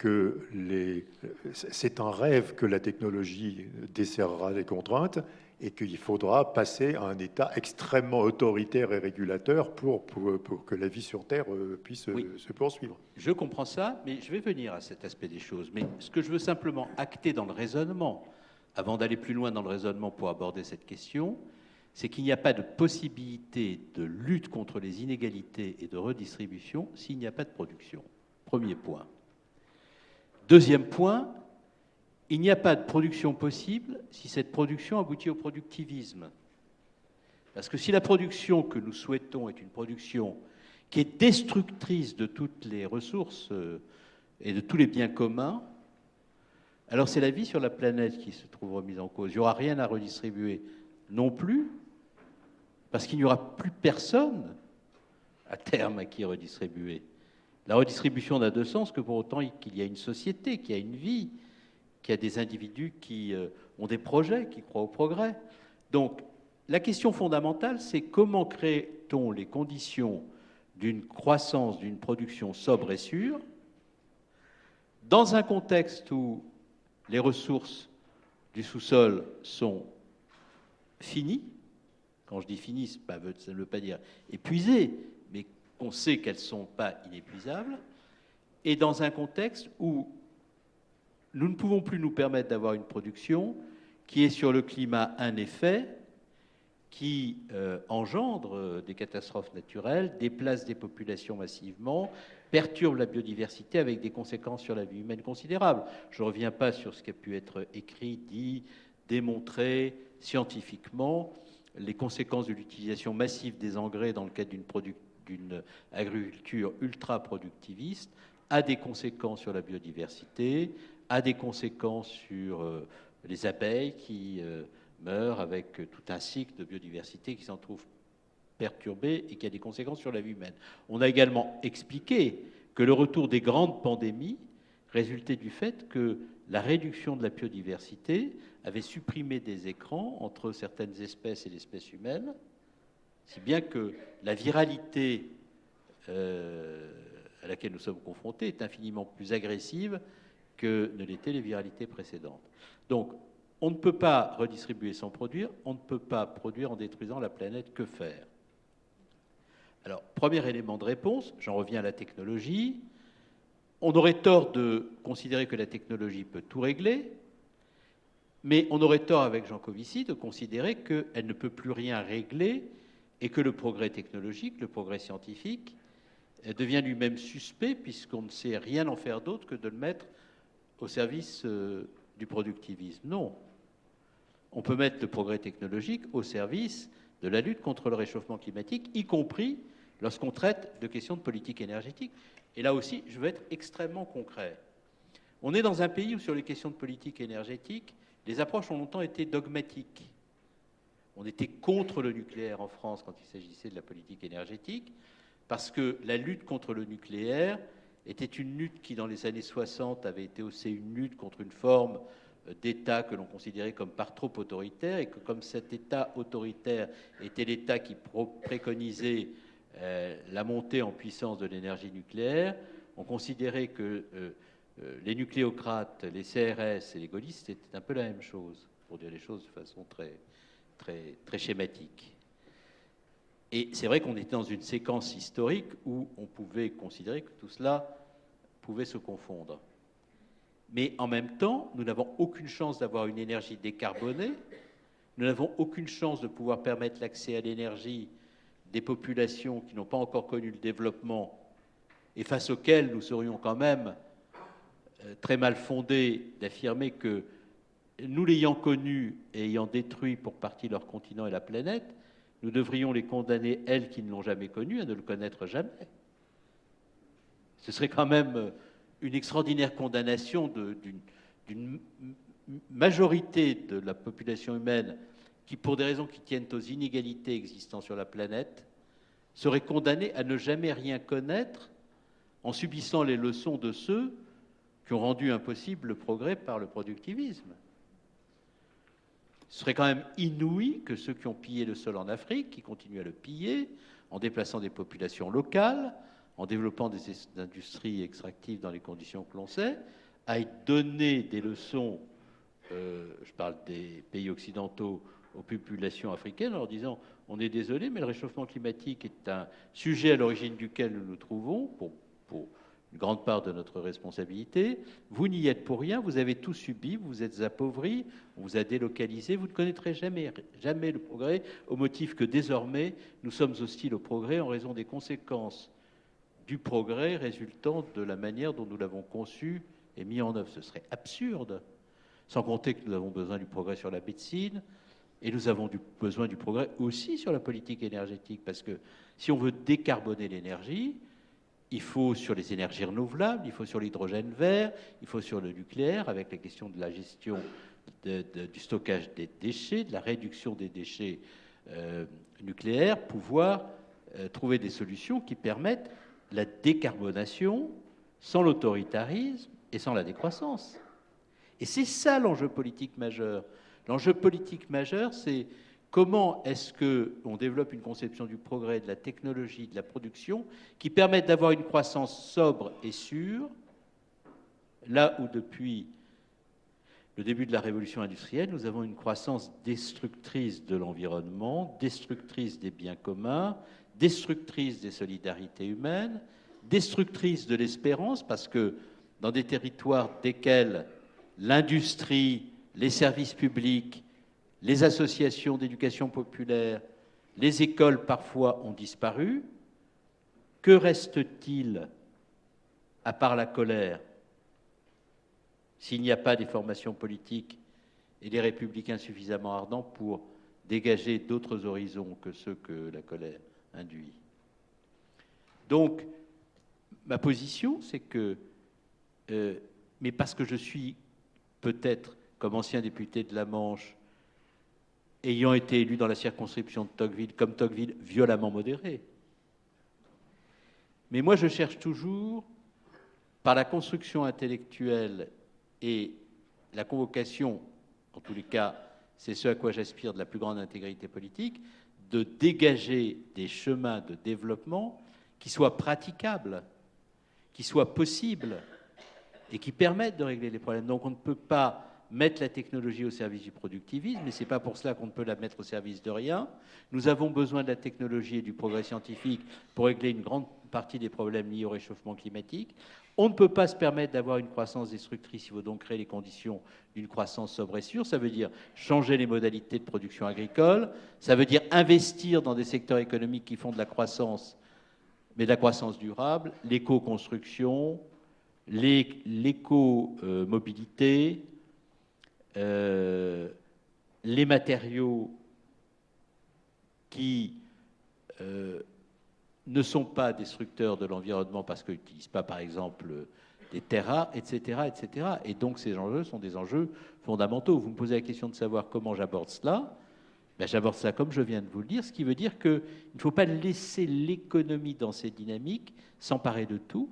que c'est un rêve que la technologie desserrera les contraintes et qu'il faudra passer à un État extrêmement autoritaire et régulateur pour, pour, que la vie sur Terre euh, puisse euh, se poursuivre. Je comprends ça, mais je vais venir à cet aspect des choses. Mais ce que je veux simplement acter dans le raisonnement, avant d'aller plus loin dans le raisonnement pour aborder cette question, c'est qu'il n'y a pas de possibilité de lutte contre les inégalités et de redistribution s'il n'y a pas de production. Premier point. Deuxième point, il n'y a pas de production possible si cette production aboutit au productivisme. Parce que si la production que nous souhaitons est une production qui est destructrice de toutes les ressources euh, et de tous les biens communs, alors c'est la vie sur la planète qui se trouve remise en cause. Il n'y aura rien à redistribuer non plus, parce qu'il n'y aura plus personne à terme à qui redistribuer. La redistribution n'a de sens que pour autant qu'il y a une société, qu'il y a une vie, qu'il y a des individus qui euh, ont des projets, qui croient au progrès. Donc, la question fondamentale, c'est comment crée-t-on les conditions d'une croissance, d'une production sobre et sûre, dans un contexte où les ressources du sous-sol sont finies, quand je dis finies, ça ne veut pas dire épuisées, qu'on sait qu'elles ne sont pas inépuisables, et dans un contexte où nous ne pouvons plus nous permettre d'avoir une production qui est sur le climat un effet, qui euh, engendre euh, des catastrophes naturelles, déplace des populations massivement, perturbe la biodiversité avec des conséquences sur la vie humaine considérables. Je ne reviens pas sur ce qui a pu être écrit, dit, démontré scientifiquement, les conséquences de l'utilisation massive des engrais dans le cadre d'une agriculture ultra-productiviste a des conséquences sur la biodiversité, a des conséquences sur euh, les abeilles qui meurt avec tout un cycle de biodiversité qui s'en trouve perturbé et qui a des conséquences sur la vie humaine. On a également expliqué que le retour des grandes pandémies résultait du fait que la réduction de la biodiversité avait supprimé des écrans entre certaines espèces et l'espèce humaine, si bien que la viralité euh, à laquelle nous sommes confrontés est infiniment plus agressive que ne l'étaient les viralités précédentes. Donc, on ne peut pas redistribuer sans produire, on ne peut pas produire en détruisant la planète. Que faire? Alors, premier élément de réponse, j'en reviens à la technologie. On aurait tort de considérer que la technologie peut tout régler, mais on aurait tort avec Jean Covici de considérer qu'elle ne peut plus rien régler et que le progrès technologique, le progrès scientifique, devient lui-même suspect puisqu'on ne sait rien en faire d'autre que de le mettre au service euh, du productivisme. Non, on peut mettre le progrès technologique au service de la lutte contre le réchauffement climatique, y compris lorsqu'on traite de questions de politique énergétique. Et là aussi, je veux être extrêmement concret. On est dans un pays où, sur les questions de politique énergétique, les approches ont longtemps été dogmatiques. On était contre le nucléaire en France quand il s'agissait de la politique énergétique, parce que la lutte contre le nucléaire était une lutte qui, dans les années 60, avait été aussi une lutte contre une forme d'État que l'on considérait comme par trop autoritaire et que comme cet État autoritaire était l'État qui préconisait euh, la montée en puissance de l'énergie nucléaire, on considérait que euh, euh, les nucléocrates, les CRS et les gaullistes étaient un peu la même chose, pour dire les choses de façon très, très, schématique. Et c'est vrai qu'on était dans une séquence historique où on pouvait considérer que tout cela pouvait se confondre. Mais en même temps, nous n'avons aucune chance d'avoir une énergie décarbonée, nous n'avons aucune chance de pouvoir permettre l'accès à l'énergie des populations qui n'ont pas encore connu le développement et face auxquelles nous serions quand même euh, très mal fondés d'affirmer que nous l'ayant connu et ayant détruit pour partie leur continent et la planète, nous devrions les condamner, elles qui ne l'ont jamais connu, à ne le connaître jamais. Ce serait quand même euh, une extraordinaire condamnation d'une majorité de la population humaine qui, pour des raisons qui tiennent aux inégalités existant sur la planète, serait condamnée à ne jamais rien connaître en subissant les leçons de ceux qui ont rendu impossible le progrès par le productivisme. Ce serait quand même inouï que ceux qui ont pillé le sol en Afrique, qui continuent à le piller, en déplaçant des populations locales, en développant des industries extractives dans les conditions que l'on sait, aille donner des leçons, euh, je parle des pays occidentaux, aux populations africaines en leur disant on est désolé, mais le réchauffement climatique est un sujet à l'origine duquel nous nous trouvons pour, une grande part de notre responsabilité. Vous n'y êtes pour rien, vous avez tout subi, vous êtes appauvris, on vous a délocalisé, vous ne connaîtrez jamais, jamais le progrès au motif que désormais nous sommes hostiles au progrès en raison des conséquences du progrès résultant de la manière dont nous l'avons conçu et mis en œuvre. Ce serait absurde, sans compter que nous avons besoin du progrès sur la médecine, Et nous avons besoin du progrès aussi sur la politique énergétique, parce que si on veut décarboner l'énergie, il faut sur les énergies renouvelables, il faut sur l'hydrogène vert, il faut sur le nucléaire, avec la question de la gestion du stockage des déchets, de la réduction des déchets euh, nucléaires, pouvoir euh, trouver des solutions qui permettent la décarbonation sans l'autoritarisme et sans la décroissance. Et c'est ça l'enjeu politique majeur. L'enjeu politique majeur, c'est comment est-ce qu'on développe une conception du progrès, de la technologie, de la production, qui permettent d'avoir une croissance sobre et sûre, là où depuis le début de la révolution industrielle, nous avons une croissance destructrice de l'environnement, destructrice des biens communs, destructrice des solidarités humaines, destructrice de l'espérance, parce que dans des territoires desquels l'industrie, les services publics, les associations d'éducation populaire, les écoles parfois ont disparu, que reste-t-il à part la colère s'il n'y a pas des formations politiques et des républicains suffisamment ardents pour dégager d'autres horizons que ceux que la colère induit? Donc, ma position, c'est que, euh, mais parce que je suis peut-être, comme ancien député de la Manche, ayant été élu dans la circonscription de Tocqueville, comme Tocqueville, violemment modéré. Mais moi, je cherche toujours, par la construction intellectuelle et la convocation, en tous les cas, c'est ce à quoi j'aspire de la plus grande intégrité politique, de dégager des chemins de développement qui soient praticables, qui soient possibles et qui permettent de régler les problèmes. Donc on ne peut pas mettre la technologie au service du productivisme, mais ce n'est pas pour cela qu'on ne peut la mettre au service de rien. Nous avons besoin de la technologie et du progrès scientifique pour régler une grande partie des problèmes liés au réchauffement climatique. On ne peut pas se permettre d'avoir une croissance destructrice, il faut donc créer les conditions d'une croissance sobre et sûre. Ça veut dire changer les modalités de production agricole, ça veut dire investir dans des secteurs économiques qui font de la croissance, mais de la croissance durable, l'éco-construction, l'éco-mobilité, euh, les matériaux qui euh, ne sont pas destructeurs de l'environnement parce qu'ils n'utilisent pas, par exemple, des terres etc., etc. Et donc ces enjeux sont des enjeux fondamentaux. Vous me posez la question de savoir comment j'aborde cela. Ben, j'aborde cela comme je viens de vous le dire, ce qui veut dire qu'il ne faut pas laisser l'économie dans ses dynamiques s'emparer de tout.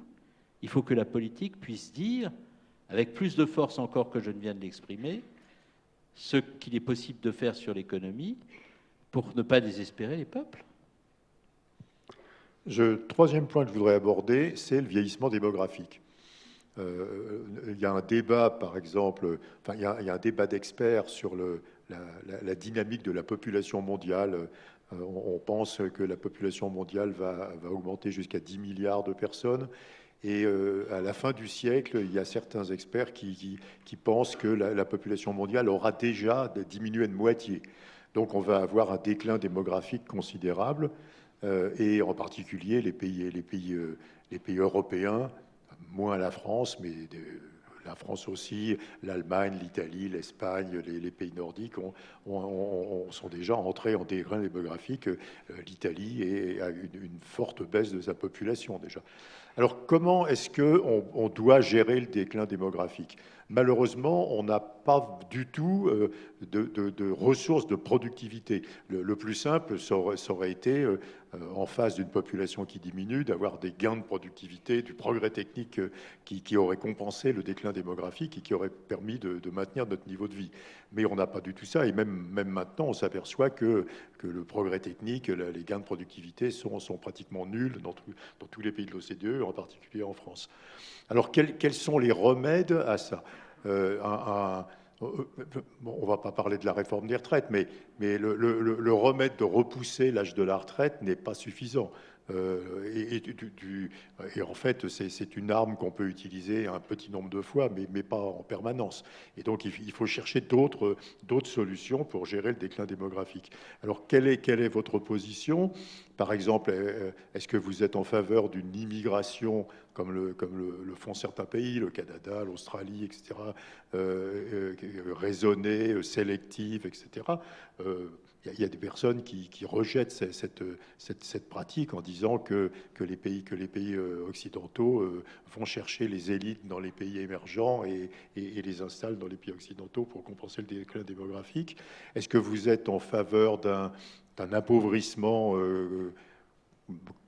Il faut que la politique puisse dire, avec plus de force encore que je ne viens de l'exprimer, ce qu'il est possible de faire sur l'économie pour ne pas désespérer les peuples. Le troisième point que je voudrais aborder, c'est le vieillissement démographique. Euh, il y a un débat, par exemple, enfin, il, y a, un débat d'experts sur la, dynamique de la population mondiale. Euh, on, pense que la population mondiale va augmenter jusqu'à 10 milliards de personnes. Et euh, à la fin du siècle, il y a certains experts qui, pensent que la, la, population mondiale aura déjà diminué de moitié. Donc on va avoir un déclin démographique considérable. Euh, et en particulier euh, les pays européens, moins la France, mais la France aussi, l'Allemagne, l'Italie, l'Espagne, les, pays nordiques sont déjà entrés en déclin démographique. L'Italie a une, forte baisse de sa population déjà. Alors comment est-ce qu'on on doit gérer le déclin démographique? Malheureusement, on n'a pas du tout de, ressources de productivité. Le, plus simple, ça aurait, été euh, en face d'une population qui diminue, d'avoir des gains de productivité, du progrès technique euh, qui, aurait compensé le déclin démographique et qui aurait permis de, maintenir notre niveau de vie. Mais on n'a pas du tout ça, et même, maintenant, on s'aperçoit que, le progrès technique, les gains de productivité sont, pratiquement nuls dans tous les pays de l'OCDE, en particulier en France. Alors, quels, sont les remèdes à ça? Euh, un, on ne va pas parler de la réforme des retraites, mais, le, remède de repousser l'âge de la retraite n'est pas suffisant. Euh, et, en fait, c'est une arme qu'on peut utiliser un petit nombre de fois, mais, mais pas en permanence. Et donc, il, faut chercher d'autres solutions pour gérer le déclin démographique. Alors, quelle est, quelle est votre position? Par exemple, est-ce que vous êtes en faveur d'une immigration comme, le, comme le, font certains pays, le Canada, l'Australie, etc., euh, raisonnée, sélective, etc. Il y, a des personnes qui, rejettent cette, pratique en disant que, les pays, pays occidentaux vont chercher les élites dans les pays émergents et, les installent dans les pays occidentaux pour compenser le déclin démographique. Est-ce que vous êtes en faveur d'un appauvrissement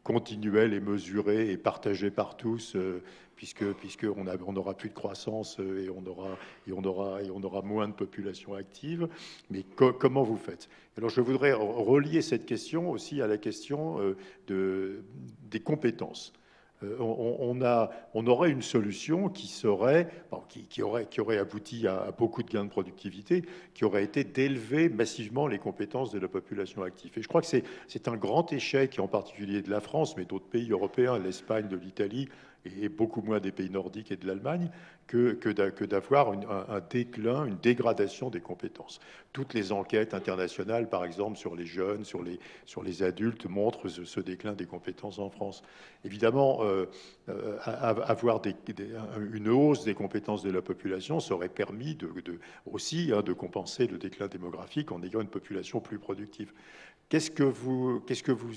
continuel et mesuré et partagé par tous, euh, puisque puisqu'on on n'aura plus de croissance euh, et on aura et on aura et on aura moins de population active. Mais comment vous faites? Alors je voudrais relier cette question aussi à la question euh, de, des compétences. Euh, on, a, on, aurait une solution qui serait, qui, aurait, qui aurait abouti à, beaucoup de gains de productivité, qui aurait été d'élever massivement les compétences de la population active. Et je crois que c'est un grand échec, en particulier de la France, mais d'autres pays européens, l'Espagne, de l'Italie, et beaucoup moins des pays nordiques et de l'Allemagne, que, que d'avoir un, déclin, une dégradation des compétences. Toutes les enquêtes internationales, par exemple, sur les jeunes, sur les, sur les adultes, montrent ce, déclin des compétences en France. Évidemment, euh, euh, avoir une hausse des compétences de la population serait permis aussi hein, de compenser le déclin démographique en ayant une population plus productive. Qu'est-ce que vous... Qu'est-ce que vous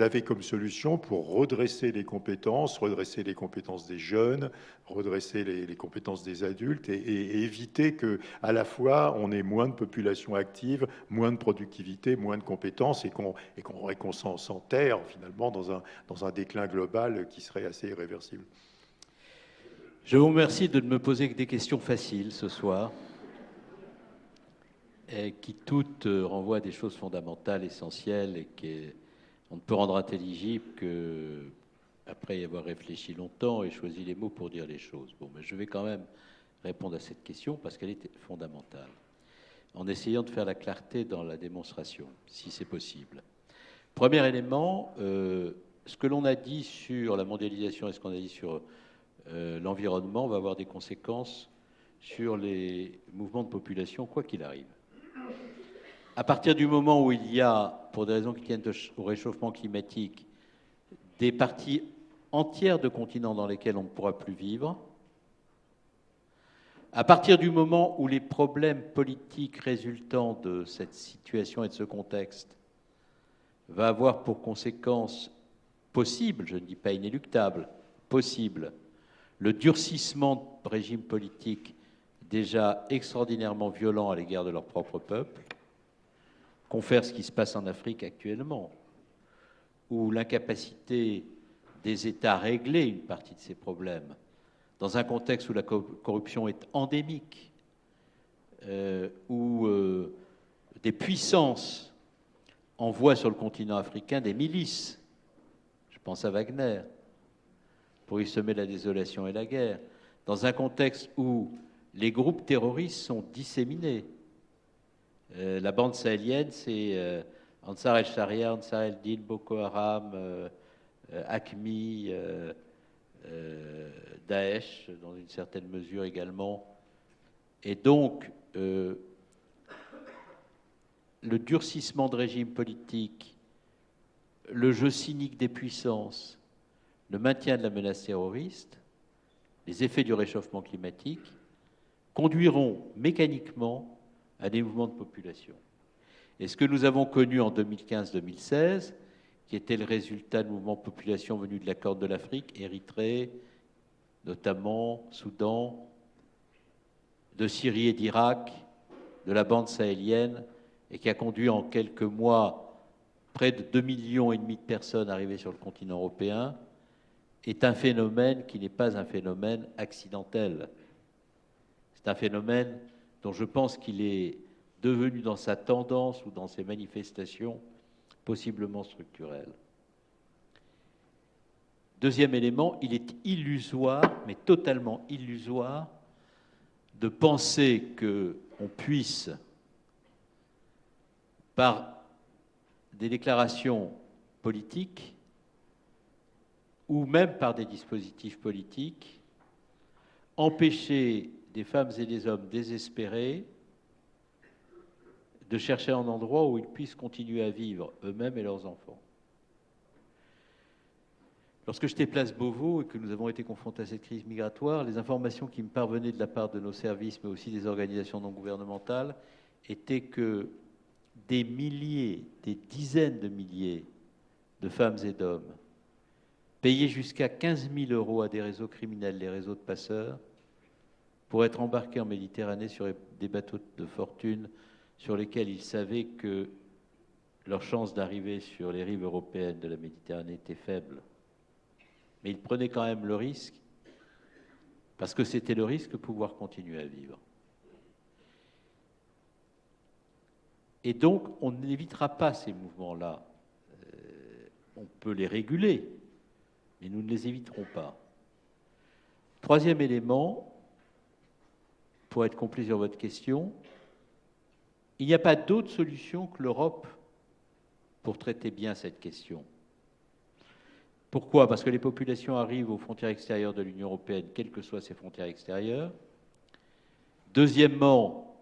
avez comme solution pour redresser les compétences, redresser les compétences des jeunes, redresser les, compétences des adultes et, éviter que, la fois, on ait moins de population active, moins de productivité, moins de compétences et qu'on qu'on s'enterre finalement dans un, dans un déclin global qui serait assez irréversible. Je vous remercie de ne me poser que des questions faciles ce soir, et qui toutes renvoient à des choses fondamentales, essentielles et qui on ne peut rendre intelligible que après y avoir réfléchi longtemps et choisi les mots pour dire les choses. Bon, mais je vais quand même répondre à cette question parce qu'elle est fondamentale, en essayant de faire la clarté dans la démonstration, si c'est possible. Premier élément, euh, ce que l'on a dit sur la mondialisation et ce qu'on a dit sur euh, l'environnement va avoir des conséquences sur les mouvements de population, quoi qu'il arrive à partir du moment où il y a, pour des raisons qui tiennent au réchauffement climatique, des parties entières de continents dans lesquels on ne pourra plus vivre, à partir du moment où les problèmes politiques résultant de cette situation et de ce contexte va avoir pour conséquence possible, je ne dis pas inéluctable, possible, le durcissement de régimes politiques déjà extraordinairement violents à l'égard de leur propre peuple, confère ce qui se passe en Afrique actuellement, où l'incapacité des États à régler une partie de ces problèmes, dans un contexte où la corruption est endémique, euh, où euh, des puissances envoient sur le continent africain des milices, je pense à Wagner, pour y semer la désolation et la guerre, dans un contexte où les groupes terroristes sont disséminés, euh, la bande sahélienne, c'est euh, Ansar el-Sharia, Ansar el-Din, Boko Haram, euh, Akmi, Daesh, dans une certaine mesure également. Et donc, le durcissement de régime politique, le jeu cynique des puissances, le maintien de la menace terroriste, les effets du réchauffement climatique conduiront mécaniquement à des mouvements de population. Et ce que nous avons connu en 2015-2016, qui était le résultat de mouvements de population venus de la Corne de l'Afrique, Érythrée, notamment Soudan, de Syrie et d'Irak, de la bande sahélienne, et qui a conduit en quelques mois près de 2,5 millions et demi de personnes arrivées sur le continent européen, est un phénomène qui n'est pas un phénomène accidentel. C'est un phénomène dont je pense qu'il est devenu dans sa tendance ou dans ses manifestations possiblement structurel. Deuxième élément, il est illusoire, mais totalement illusoire, de penser qu'on puisse, par des déclarations politiques ou même par des dispositifs politiques, empêcher des femmes et des hommes désespérés de chercher un endroit où ils puissent continuer à vivre eux-mêmes et leurs enfants. Lorsque j'étais place Beauvau et que nous avons été confrontés à cette crise migratoire, les informations qui me parvenaient de la part de nos services, mais aussi des organisations non gouvernementales, étaient que des milliers, des dizaines de milliers de femmes et d'hommes payaient jusqu'à 15 000 euros à des réseaux criminels, les réseaux de passeurs, pour être embarqués en Méditerranée sur des bateaux de fortune sur lesquels ils savaient que leur chance d'arriver sur les rives européennes de la Méditerranée était faible. Mais ils prenaient quand même le risque, parce que c'était le risque de pouvoir continuer à vivre. Et donc, on n'évitera pas ces mouvements-là. Euh, on peut les réguler, mais nous ne les éviterons pas. Troisième élément, pour être complet sur votre question, il n'y a pas d'autre solution que l'Europe pour traiter bien cette question. Pourquoi? Parce que les populations arrivent aux frontières extérieures de l'Union européenne, quelles que soient ces frontières extérieures. Deuxièmement,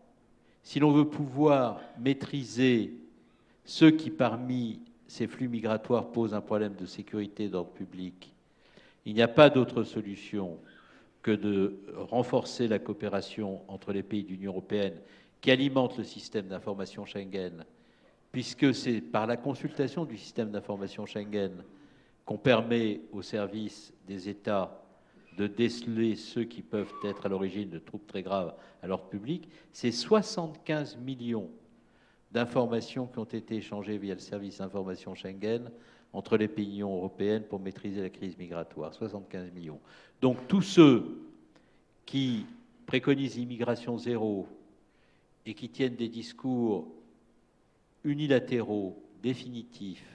si l'on veut pouvoir maîtriser ceux qui, parmi ces flux migratoires, posent un problème de sécurité d'ordre public, il n'y a pas d'autre solution que de renforcer la coopération entre les pays de l'Union européenne qui alimente le système d'information Schengen, puisque c'est par la consultation du système d'information Schengen qu'on permet aux services des États de déceler ceux qui peuvent être à l'origine de troubles très graves à l'ordre public, c'est 75 millions d'informations qui ont été échangées via le service d'information Schengen entre les pays de l'Union européenne pour maîtriser la crise migratoire. 75 millions. Donc tous ceux qui préconisent l'immigration zéro et qui tiennent des discours unilatéraux, définitifs,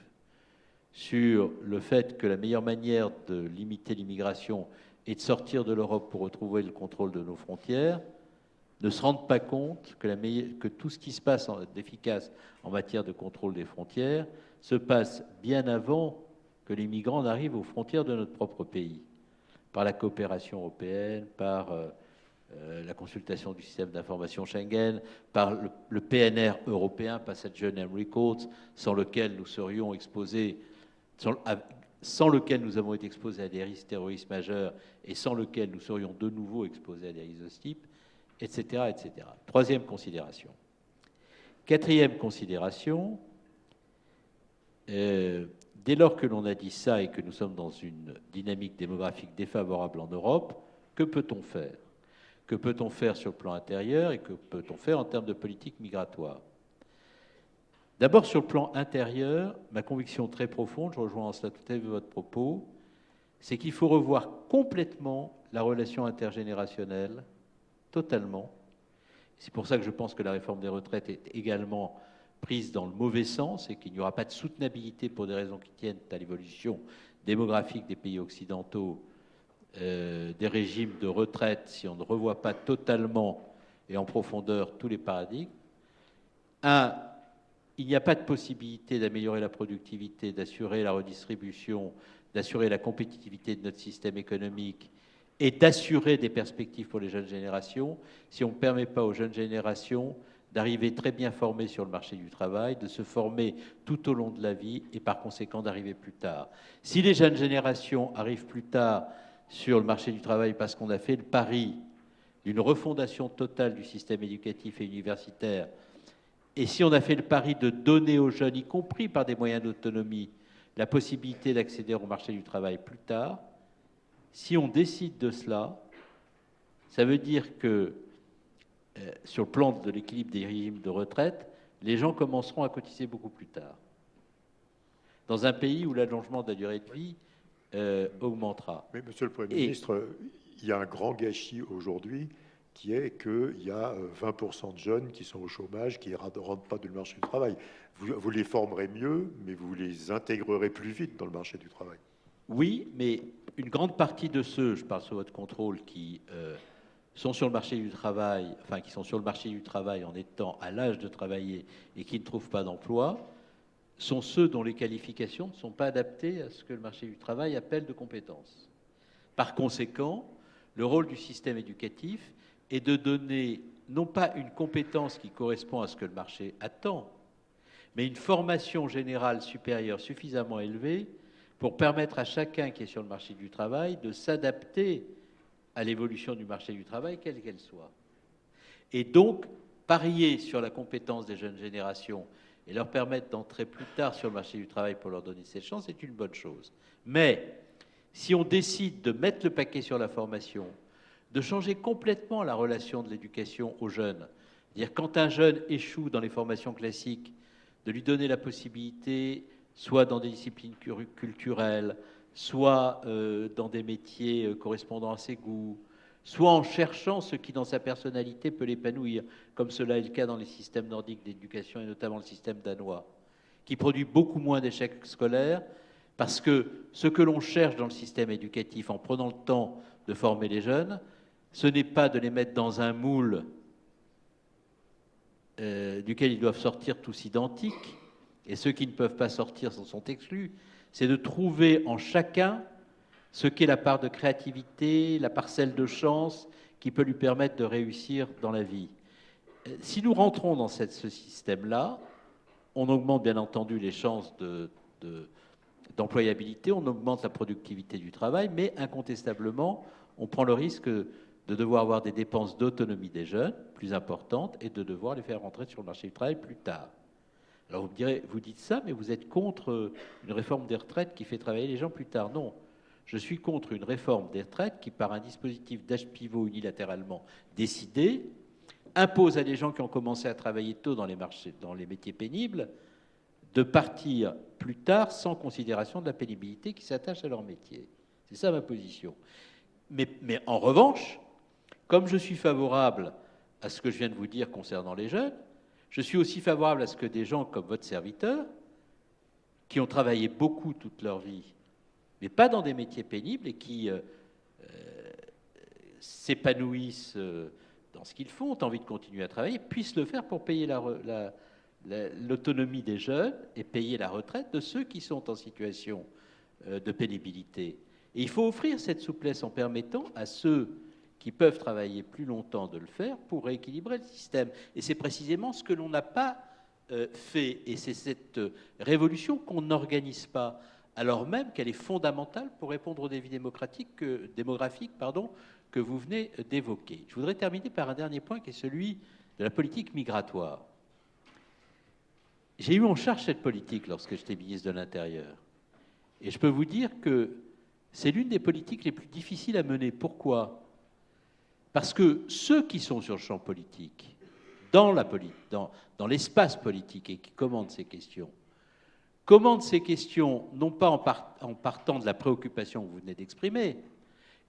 sur le fait que la meilleure manière de limiter l'immigration est de sortir de l'Europe pour retrouver le contrôle de nos frontières, ne se rendent pas compte que, que tout ce qui se passe d'efficace en matière de contrôle des frontières se passe bien avant que les migrants n'arrivent aux frontières de notre propre pays, par la coopération européenne, par euh, euh, la consultation du système d'information Schengen, par le, PNR européen, Passenger Name Records, sans lequel nous serions exposés sans, lequel nous avons été exposés à des risques terroristes majeurs et sans lequel nous serions de nouveau exposés à des risques de type, etc., etc. Troisième considération. Quatrième considération, euh, dès lors que l'on a dit ça et que nous sommes dans une dynamique démographique défavorable en Europe, que peut-on faire? Que peut-on faire sur le plan intérieur et que peut-on faire en termes de politique migratoire? D'abord, sur le plan intérieur, ma conviction très profonde, je rejoins en cela tout à fait votre propos, c'est qu'il faut revoir complètement la relation intergénérationnelle, totalement. C'est pour ça que je pense que la réforme des retraites est également prise dans le mauvais sens et qu'il n'y aura pas de soutenabilité pour des raisons qui tiennent à l'évolution démographique des pays occidentaux, euh, des régimes de retraite, si on ne revoit pas totalement et en profondeur tous les paradigmes. Un, il n'y a pas de possibilité d'améliorer la productivité, d'assurer la redistribution, d'assurer la compétitivité de notre système économique et d'assurer des perspectives pour les jeunes générations si on ne permet pas aux jeunes générations d'arriver très bien formées sur le marché du travail, de se former tout au long de la vie et par conséquent d'arriver plus tard. Si les jeunes générations arrivent plus tard sur le marché du travail parce qu'on a fait le pari d'une refondation totale du système éducatif et universitaire et si on a fait le pari de donner aux jeunes, y compris par des moyens d'autonomie, la possibilité d'accéder au marché du travail plus tard, si on décide de cela, ça veut dire que euh, sur le plan de l'équilibre des régimes de retraite, les gens commenceront à cotiser beaucoup plus tard. Dans un pays où l'allongement de la durée de vie euh, augmentera. Mais Monsieur le Premier ministre, il y a un grand gâchis aujourd'hui qui est qu'il y a 20% euh, de jeunes qui sont au chômage, qui ne rentrent pas dans le marché du travail. Vous, les formerez mieux, mais vous les intégrerez plus vite dans le marché du travail. Oui, mais une grande partie de ceux, je parle sous votre contrôle, qui euh, sont sur le marché du travail, enfin qui sont sur le marché du travail en étant à l'âge de travailler et qui ne trouvent pas d'emploi, sont ceux dont les qualifications ne sont pas adaptées à ce que le marché du travail appelle de compétences. Par conséquent, le rôle du système éducatif et de donner non pas une compétence qui correspond à ce que le marché attend, mais une formation générale supérieure suffisamment élevée pour permettre à chacun qui est sur le marché du travail de s'adapter à l'évolution du marché du travail, quelle qu'elle soit. Et donc, parier sur la compétence des jeunes générations et leur permettre d'entrer plus tard sur le marché du travail pour leur donner cette chance, c'est une bonne chose. Mais si on décide de mettre le paquet sur la formation, de changer complètement la relation de l'éducation aux jeunes, dire quand un jeune échoue dans les formations classiques, de lui donner la possibilité, soit dans des disciplines culturelles, soit euh, dans des métiers euh, correspondant à ses goûts, soit en cherchant ce qui dans sa personnalité peut l'épanouir, comme cela est le cas dans les systèmes nordiques d'éducation et notamment le système danois, qui produit beaucoup moins d'échecs scolaires, parce que ce que l'on cherche dans le système éducatif en prenant le temps de former les jeunes, ce n'est pas de les mettre dans un moule euh, duquel ils doivent sortir tous identiques, et ceux qui ne peuvent pas sortir s'en sont exclus, c'est de trouver en chacun ce qu'est la part de créativité, la parcelle de chance qui peut lui permettre de réussir dans la vie. Si nous rentrons dans ce système-là, on augmente bien entendu les chances d'employabilité, on augmente la productivité du travail, mais incontestablement, on prend le risque de devoir avoir des dépenses d'autonomie des jeunes plus importantes et de devoir les faire rentrer sur le marché du travail plus tard. Alors vous me direz, vous dites ça, mais vous êtes contre une réforme des retraites qui fait travailler les gens plus tard. Non, je suis contre une réforme des retraites qui, par un dispositif d'âge pivot unilatéralement décidé, impose à des gens qui ont commencé à travailler tôt dans les, marchés, dans les métiers pénibles de partir plus tard sans considération de la pénibilité qui s'attache à leur métier. C'est ça ma position. Mais en revanche, comme je suis favorable à ce que je viens de vous dire concernant les jeunes, je suis aussi favorable à ce que des gens comme votre serviteur, qui ont travaillé beaucoup toute leur vie mais pas dans des métiers pénibles et qui euh, euh, s'épanouissent euh, dans ce qu'ils font, ont envie de continuer à travailler, puissent le faire pour payer l'autonomie des jeunes et payer la retraite de ceux qui sont en situation de pénibilité. Et il faut offrir cette souplesse en permettant à ceux qui peuvent travailler plus longtemps de le faire pour rééquilibrer le système. Et c'est précisément ce que l'on n'a pas fait. Et c'est cette révolution qu'on n'organise pas alors même qu'elle est fondamentale pour répondre aux défis démocratiques démographiques pardon, que vous venez d'évoquer. Je voudrais terminer par un dernier point qui est celui de la politique migratoire. J'ai eu en charge cette politique lorsque j'étais ministre de l'Intérieur. Et je peux vous dire que c'est l'une des politiques les plus difficiles à mener. Pourquoi? Parce que ceux qui sont sur le champ politique, dans l'espace politique et qui commandent ces questions, commande ces questions non pas en, partant de la préoccupation que vous venez d'exprimer,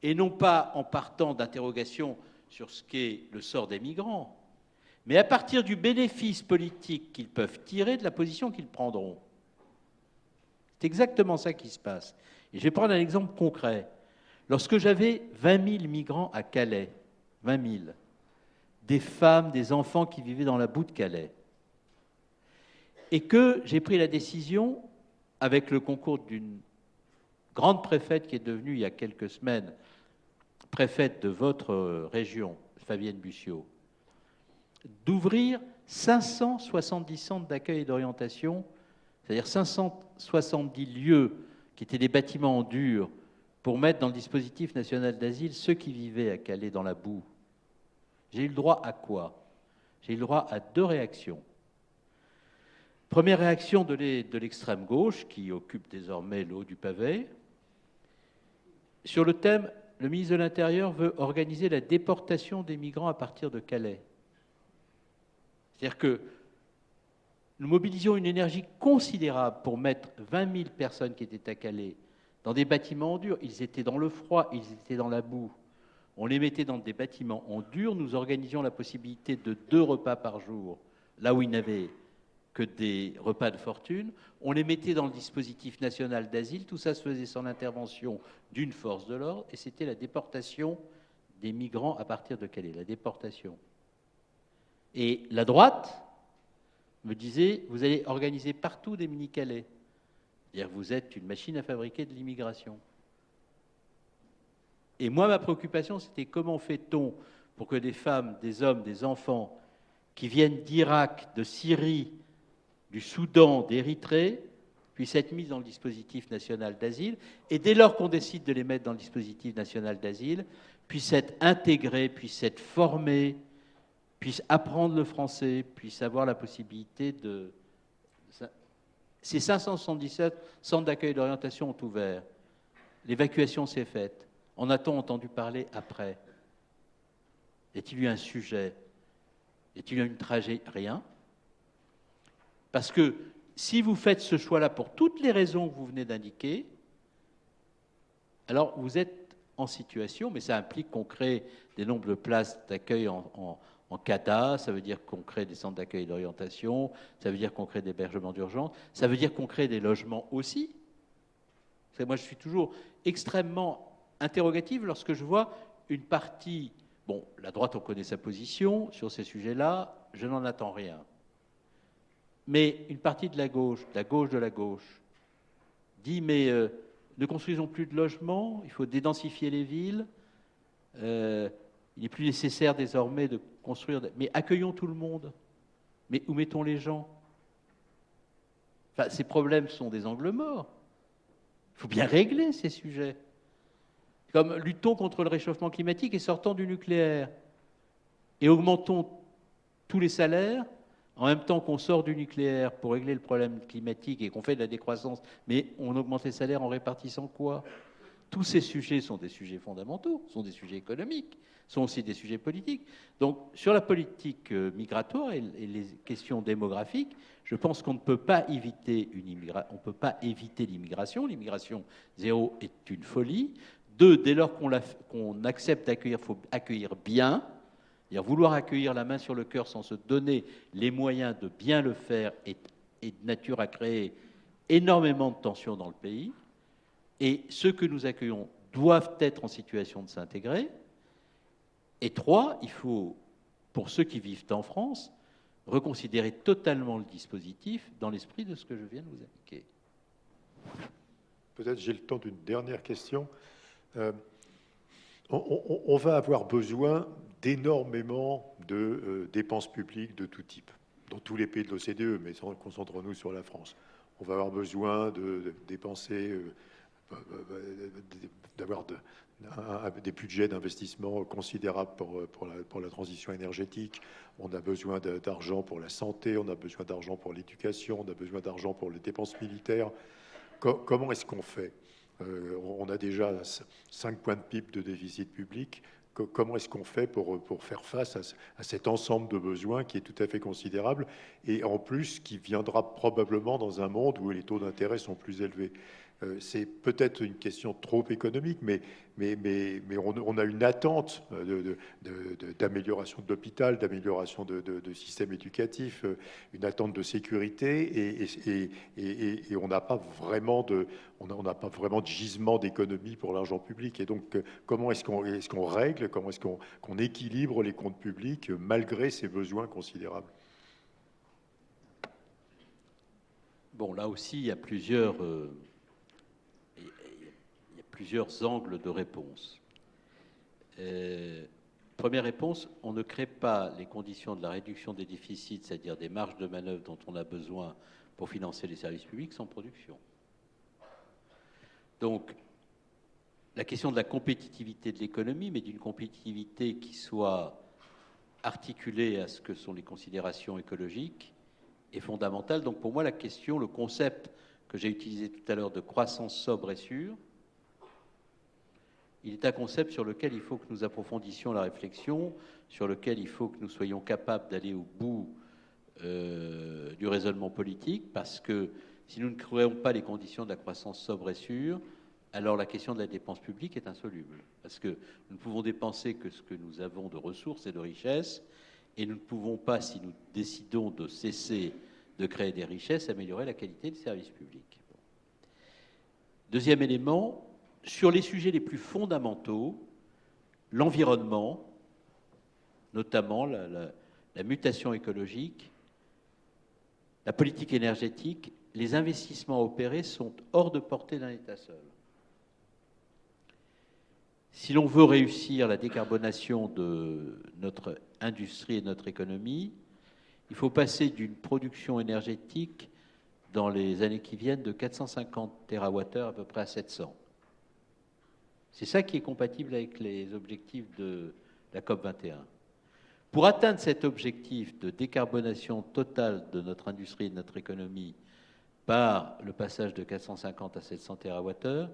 et non pas en partant d'interrogations sur ce qu'est le sort des migrants, mais à partir du bénéfice politique qu'ils peuvent tirer de la position qu'ils prendront. C'est exactement ça qui se passe. Et je vais prendre un exemple concret. Lorsque j'avais 20 000 migrants à Calais, 20 000, des femmes, des enfants qui vivaient dans la boue de Calais, et que j'ai pris la décision, avec le concours d'une grande préfète qui est devenue il y a quelques semaines préfète de votre région, Fabienne Bussiot, d'ouvrir 570 centres d'accueil et d'orientation, c'est-à-dire 570 lieux qui étaient des bâtiments en dur pour mettre dans le dispositif national d'asile ceux qui vivaient à Calais dans la boue. J'ai eu le droit à quoi? J'ai eu le droit à deux réactions. Première réaction de l'extrême gauche, qui occupe désormais le haut du pavé, sur le thème le ministre de l'Intérieur veut organiser la déportation des migrants à partir de Calais. C'est-à-dire que nous mobilisions une énergie considérable pour mettre 20 000 personnes qui étaient à Calais dans des bâtiments en. Ils étaient dans le froid, ils étaient dans la boue. On les mettait dans des bâtiments en dur. Nous organisions la possibilité de deux repas par jour, là où ils n'avaient que des repas de fortune. On les mettait dans le dispositif national d'asile. Tout ça se faisait sans l'intervention d'une force de l'ordre. Et c'était la déportation des migrants à partir de Calais. La déportation. Et la droite me disait, vous allez organiser partout des mini-Calais. C'est-à-dire vous êtes une machine à fabriquer de l'immigration. Et moi, ma préoccupation, c'était comment fait-on pour que des femmes, des hommes, des enfants qui viennent d'Irak, de Syrie, du Soudan, d'Érythrée, puissent être mises dans le dispositif national d'asile, et dès lors qu'on décide de les mettre dans le dispositif national d'asile, puissent être intégrées, puissent être formées, puissent apprendre le français, puissent avoir la possibilité de... Ces 577 centres d'accueil d'orientation ont ouvert. L'évacuation s'est faite. En a-t-on entendu parler après? Y a-t-il eu un sujet? Y a-t-il eu une tragédie Rien. Parce que si vous faites ce choix-là pour toutes les raisons que vous venez d'indiquer, alors vous êtes en situation, mais ça implique qu'on crée des nombres de places d'accueil en, CADA, ça veut dire qu'on crée des centres d'accueil et d'orientation, ça veut dire qu'on crée des hébergements d'urgence, ça veut dire qu'on crée des logements aussi. Moi, je suis toujours extrêmement interrogative lorsque je vois une partie, bon, la droite, on connaît sa position sur ces sujets-là, je n'en attends rien. Mais une partie de la gauche, de la gauche de la gauche, dit mais euh, ne construisons plus de logements, il faut dédensifier les villes, euh, il n'est plus nécessaire désormais de construire, mais accueillons tout le monde. Mais où mettons les gens? Ces problèmes sont des angles morts. Il faut bien régler ces sujets. Comme luttons contre le réchauffement climatique et sortons du nucléaire. Et augmentons tous les salaires en même temps qu'on sort du nucléaire pour régler le problème climatique et qu'on fait de la décroissance, mais on augmente les salaires en répartissant quoi? Tous ces sujets sont des sujets fondamentaux, sont des sujets économiques, sont aussi des sujets politiques. Donc sur la politique euh, migratoire et les questions démographiques, je pense qu'on ne peut pas éviter une on peut pas éviter l'immigration. L'immigration zéro est une folie. Deux, dès lors qu'on accepte d'accueillir, il faut accueillir bien vouloir accueillir la main sur le cœur sans se donner les moyens de bien le faire est, de nature à créer énormément de tensions dans le pays. Et ceux que nous accueillons doivent être en situation de s'intégrer. Et trois, il faut, pour ceux qui vivent en France, reconsidérer totalement le dispositif dans l'esprit de ce que je viens de vous indiquer. Peut-être j'ai le temps d'une dernière question. Euh, on, va avoir besoin d'énormément de euh, dépenses publiques de tout type, dans tous les pays de l'OCDE, mais concentrons-nous sur la France. On va avoir besoin de, dépenser, euh, d'avoir des budgets d'investissement considérables pour, la, transition énergétique. On a besoin d'argent pour la santé, on a besoin d'argent pour l'éducation, on a besoin d'argent pour les dépenses militaires. comment est-ce qu'on fait? On a déjà 5 points de PIB de déficit public comment est-ce qu'on fait pour, faire face à, cet ensemble de besoins qui est tout à fait considérable et en plus qui viendra probablement dans un monde où les taux d'intérêt sont plus élevés? Euh, c'est peut-être une question trop économique, mais, on, a une attente d'amélioration de, l'hôpital, d'amélioration de, système éducatif, euh, une attente de sécurité, et, on n'a pas vraiment de, gisement d'économie pour l'argent public. Et donc, euh, comment est-ce qu'on est qu'on règle, comment est-ce qu'on équilibre les comptes publics malgré ces besoins considérables? Bon, là aussi, il y a plusieurs plusieurs angles de réponse. Euh, première réponse, on ne crée pas les conditions de la réduction des déficits, c'est-à-dire des marges de manœuvre dont on a besoin pour financer les services publics sans production. Donc, la question de la compétitivité de l'économie, mais d'une compétitivité qui soit articulée à ce que sont les considérations écologiques, est fondamentale. Donc pour moi, la question, le concept que j'ai utilisé tout à l'heure de croissance sobre et sûre, il est un concept sur lequel il faut que nous approfondissions la réflexion, sur lequel il faut que nous soyons capables d'aller au bout euh, du raisonnement politique, parce que si nous ne créons pas les conditions de la croissance sobre et sûre, alors la question de la dépense publique est insoluble. Parce que nous ne pouvons dépenser que ce que nous avons de ressources et de richesses, et nous ne pouvons pas, si nous décidons de cesser de créer des richesses, améliorer la qualité des services publics. Deuxième élément, sur les sujets les plus fondamentaux, l'environnement, notamment la, mutation écologique, la politique énergétique, les investissements opérés sont hors de portée d'un État seul. Si l'on veut réussir la décarbonation de notre industrie et de notre économie, il faut passer d'une production énergétique dans les années qui viennent de 450 TWh à peu près à 700. C'est ça qui est compatible avec les objectifs de la COP 21. Pour atteindre cet objectif de décarbonation totale de notre industrie et de notre économie par le passage de 450 à 700 TWh,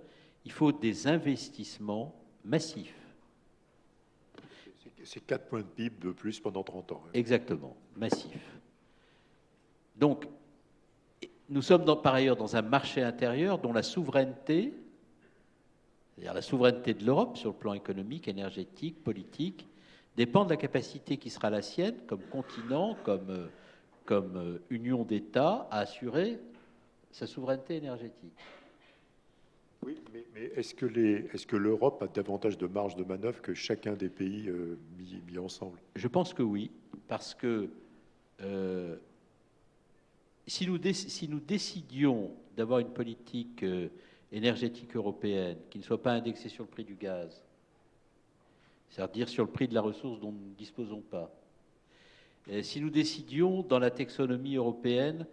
il faut des investissements massifs. C'est 4 points de PIB de plus pendant 30 ans. Exactement, massifs. Donc, nous sommes par ailleurs dans un marché intérieur dont la souveraineté, c'est-à-dire la souveraineté de l'Europe sur le plan économique, énergétique, politique, dépend de la capacité qui sera la sienne comme continent, comme, euh, comme euh, union d'États à assurer sa souveraineté énergétique. Oui, mais, est-ce que, est que l'Europe a davantage de marge de manœuvre que chacun des pays euh, mis, ensemble? Je pense que oui, parce que si, nous si, nous décidions d'avoir une politique énergétique européenne qui ne soit pas indexée sur le prix du gaz, c'est-à-dire sur le prix de la ressource dont nous ne disposons pas. si nous décidions, dans la taxonomie européenne,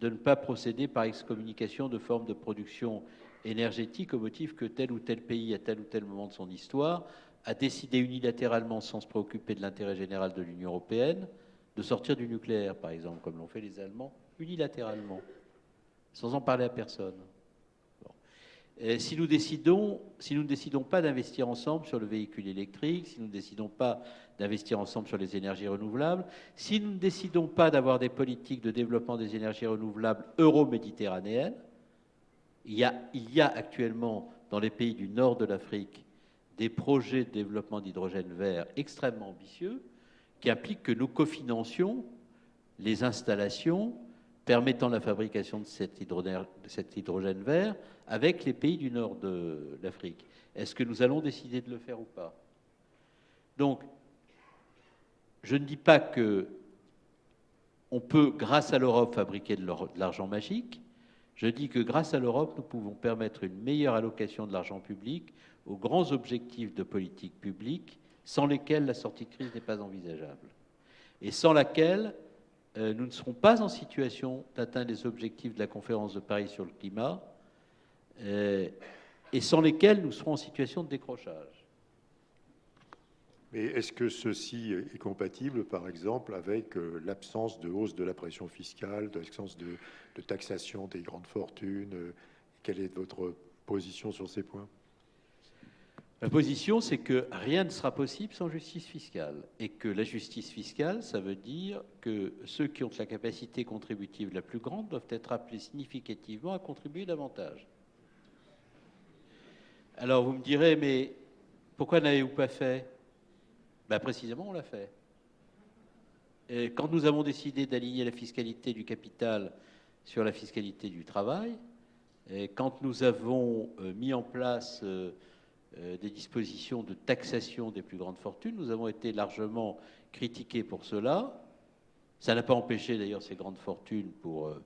de ne pas procéder par excommunication de formes de production énergétique au motif que tel ou tel pays, à tel ou tel moment de son histoire, a décidé unilatéralement, sans se préoccuper de l'intérêt général de l'Union européenne, de sortir du nucléaire, par exemple, comme l'ont fait les Allemands, unilatéralement, sans en parler à personne si nous décidons, si nous ne décidons pas d'investir ensemble sur le véhicule électrique, si nous ne décidons pas d'investir ensemble sur les énergies renouvelables, si nous ne décidons pas d'avoir des politiques de développement des énergies renouvelables euro-méditerranéennes, il y a actuellement dans les pays du nord de l'Afrique des projets de développement d'hydrogène vert extrêmement ambitieux qui impliquent que nous cofinancions les installations permettant la fabrication de cet hydrogène, vert avec les pays du nord de l'Afrique. Est-ce que nous allons décider de le faire ou pas? Donc, je ne dis pas que on peut, grâce à l'Europe, fabriquer de l'argent magique. Je dis que grâce à l'Europe, nous pouvons permettre une meilleure allocation de l'argent public aux grands objectifs de politique publique sans lesquels la sortie de crise n'est pas envisageable. Et sans laquelle nous ne serons pas en situation d'atteindre les objectifs de la conférence de Paris sur le climat, euh, et sans lesquels nous serons en situation de décrochage. Mais est-ce que ceci est compatible, par exemple, avec euh, l'absence de hausse de la pression fiscale, de l'absence de, de, taxation des grandes fortunes? Quelle est votre position sur ces points? Ma position, c'est que rien ne sera possible sans justice fiscale. Et que la justice fiscale, ça veut dire que ceux qui ont la capacité contributive la plus grande doivent être appelés significativement à contribuer davantage. Alors vous me direz, mais pourquoi n'avez-vous pas fait? Ben, Précisément, on l'a fait. Quand nous avons décidé d'aligner la fiscalité du capital sur la fiscalité du travail, et quand nous avons euh, mis en place euh, des dispositions de taxation des plus grandes fortunes. Nous avons été largement critiqués pour cela. Ça n'a pas empêché d'ailleurs ces grandes fortunes, pour euh,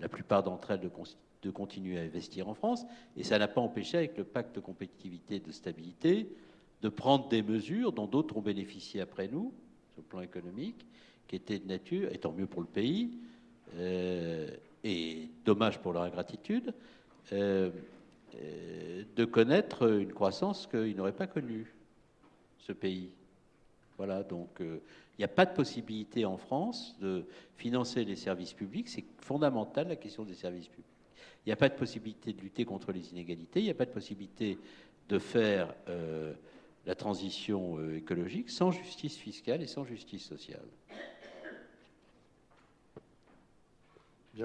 la plupart d'entre elles, de, continuer à investir en France. Et ça n'a pas empêché, avec le pacte de compétitivité et de stabilité, de prendre des mesures dont d'autres ont bénéficié après nous, sur le plan économique, qui étaient de nature, étant mieux pour le pays, euh, et dommage pour leur ingratitude, euh, de connaître une croissance qu'il n'aurait pas connue, ce pays. Voilà, donc euh, il n'y a pas de possibilité en France de financer les services publics. C'est fondamental la question des services publics. Il n'y a pas de possibilité de lutter contre les inégalités. Il n'y a pas de possibilité de faire euh, la transition écologique sans justice fiscale et sans justice sociale.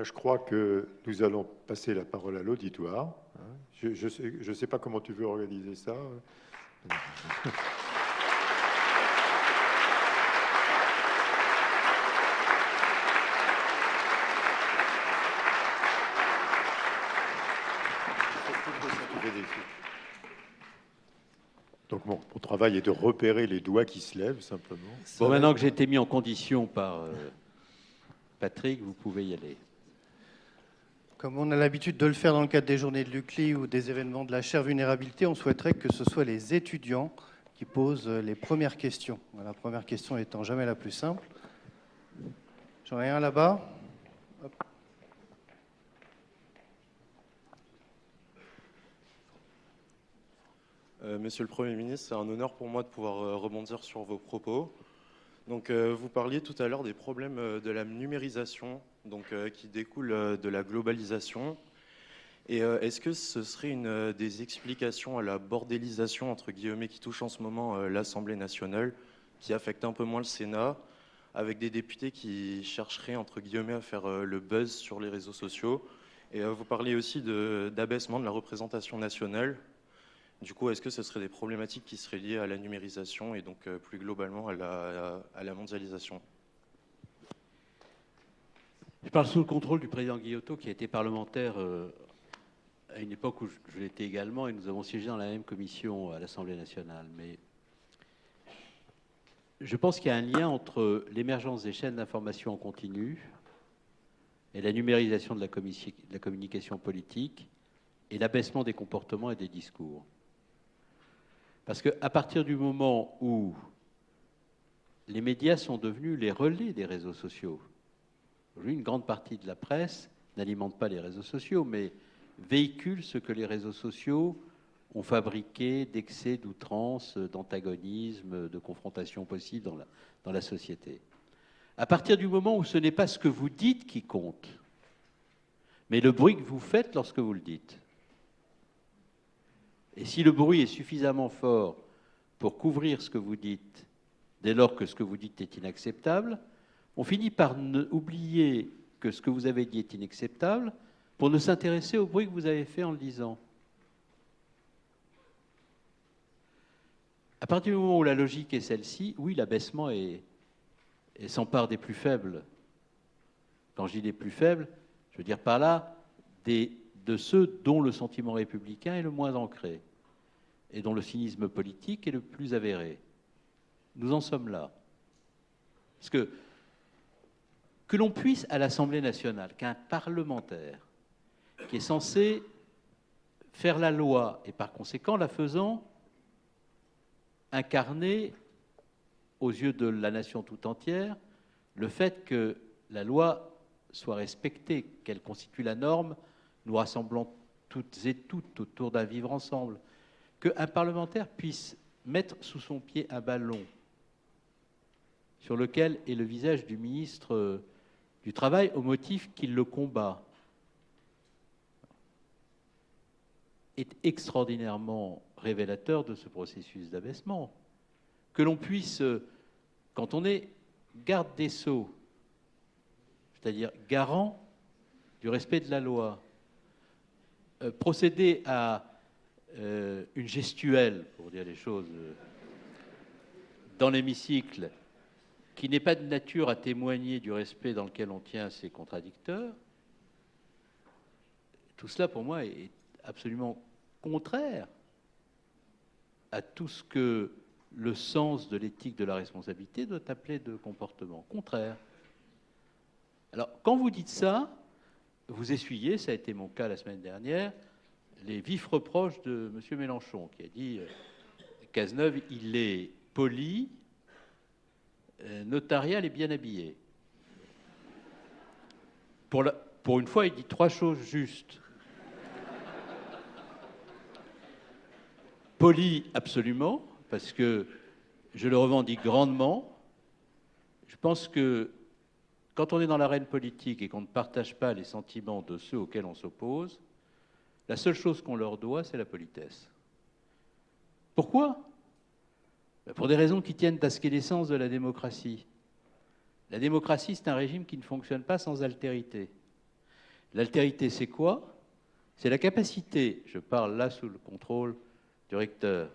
Je crois que nous allons passer la parole à l'auditoire. Je ne sais, pas comment tu veux organiser ça. Donc mon, travail est de repérer les doigts qui se lèvent simplement. Bon, maintenant que j'ai été mis en condition par euh, Patrick, vous pouvez y aller. Comme on a l'habitude de le faire dans le cadre des journées de l'UCLI ou des événements de la chaire vulnérabilité, on souhaiterait que ce soit les étudiants qui posent les premières questions. La première question étant jamais la plus simple. J'en ai un là-bas. Euh, Monsieur le Premier ministre, c'est un honneur pour moi de pouvoir euh, rebondir sur vos propos. Donc, euh, vous parliez tout à l'heure des problèmes de la numérisation donc, qui découlent de la globalisation. Et est-ce que ce serait une des explications à la bordélisation, entre guillemets, qui touche en ce moment l'Assemblée nationale, qui affecte un peu moins le Sénat avec des députés qui chercheraient, entre guillemets, à faire euh, le buzz sur les réseaux sociaux? Et euh, vous parliez aussi d'abaissement de, la représentation nationale. Du coup, est-ce que ce seraient des problématiques qui seraient liées à la numérisation et donc euh, plus globalement à la mondialisation? Je parle sous le contrôle du président Guillotot, qui a été parlementaire à une époque où je l'étais également, et nous avons siégé dans la même commission à l'Assemblée nationale. Mais je pense qu'il y a un lien entre l'émergence des chaînes d'information en continu et la numérisation de la, communication politique et l'abaissement des comportements et des discours. Parce qu'à partir du moment où les médias sont devenus les relais des réseaux sociaux, une grande partie de la presse n'alimente pas les réseaux sociaux, mais véhicule ce que les réseaux sociaux ont fabriqué d'excès, d'outrance, d'antagonisme, de confrontation possible dans la, dans la société. À partir du moment où ce n'est pas ce que vous dites qui compte, mais le bruit que vous faites lorsque vous le dites. Et si le bruit est suffisamment fort pour couvrir ce que vous dites, dès lors que ce que vous dites est inacceptable, on finit par oublier que ce que vous avez dit est inacceptable pour ne s'intéresser au bruit que vous avez fait en le disant. À partir du moment où la logique est celle-ci, oui, l'abaissement s'empare des plus faibles. Quand je dis des plus faibles, je veux dire par là de ceux dont le sentiment républicain est le moins ancré et dont le cynisme politique est le plus avéré. Nous en sommes là. Parce que que l'on puisse à l'Assemblée nationale, qu'un parlementaire qui est censé faire la loi et par conséquent la faisant incarner aux yeux de la nation tout entière le fait que la loi soit respectée, qu'elle constitue la norme, nous rassemblant toutes et toutes autour d'un vivre ensemble, qu'un parlementaire puisse mettre sous son pied un ballon sur lequel est le visage du ministre du Travail au motif qu'il le combat, est extraordinairement révélateur de ce processus d'abaissement. Que l'on puisse, euh, quand on est garde des sceaux, c'est-à-dire garant du respect de la loi, euh, procéder à euh, une gestuelle, pour dire les choses, dans l'hémicycle, qui n'est pas de nature à témoigner du respect dans lequel on tient ses contradicteurs, tout cela pour moi est absolument contraire à tout ce que le sens de l'éthique de la responsabilité doit appeler de comportement. Contraire. Alors, quand vous dites ça, vous essuyez, ça a été mon cas la semaine dernière, les vifs reproches de M. Mélenchon, qui a dit euh, Cazeneuve, il est poli, notarial et bien habillé. Pour, pour une fois, il dit trois choses justes. Poli, absolument, parce que je le revendique grandement. Je pense que quand on est dans l'arène politique et qu'on ne partage pas les sentiments de ceux auxquels on s'oppose, la seule chose qu'on leur doit, c'est la politesse. Pourquoi? Pour des raisons qui tiennent à ce qu'est l'essence de la démocratie. La démocratie, c'est un régime qui ne fonctionne pas sans altérité. L'altérité, c'est quoi? C'est la capacité, je parle là sous le contrôle du recteur.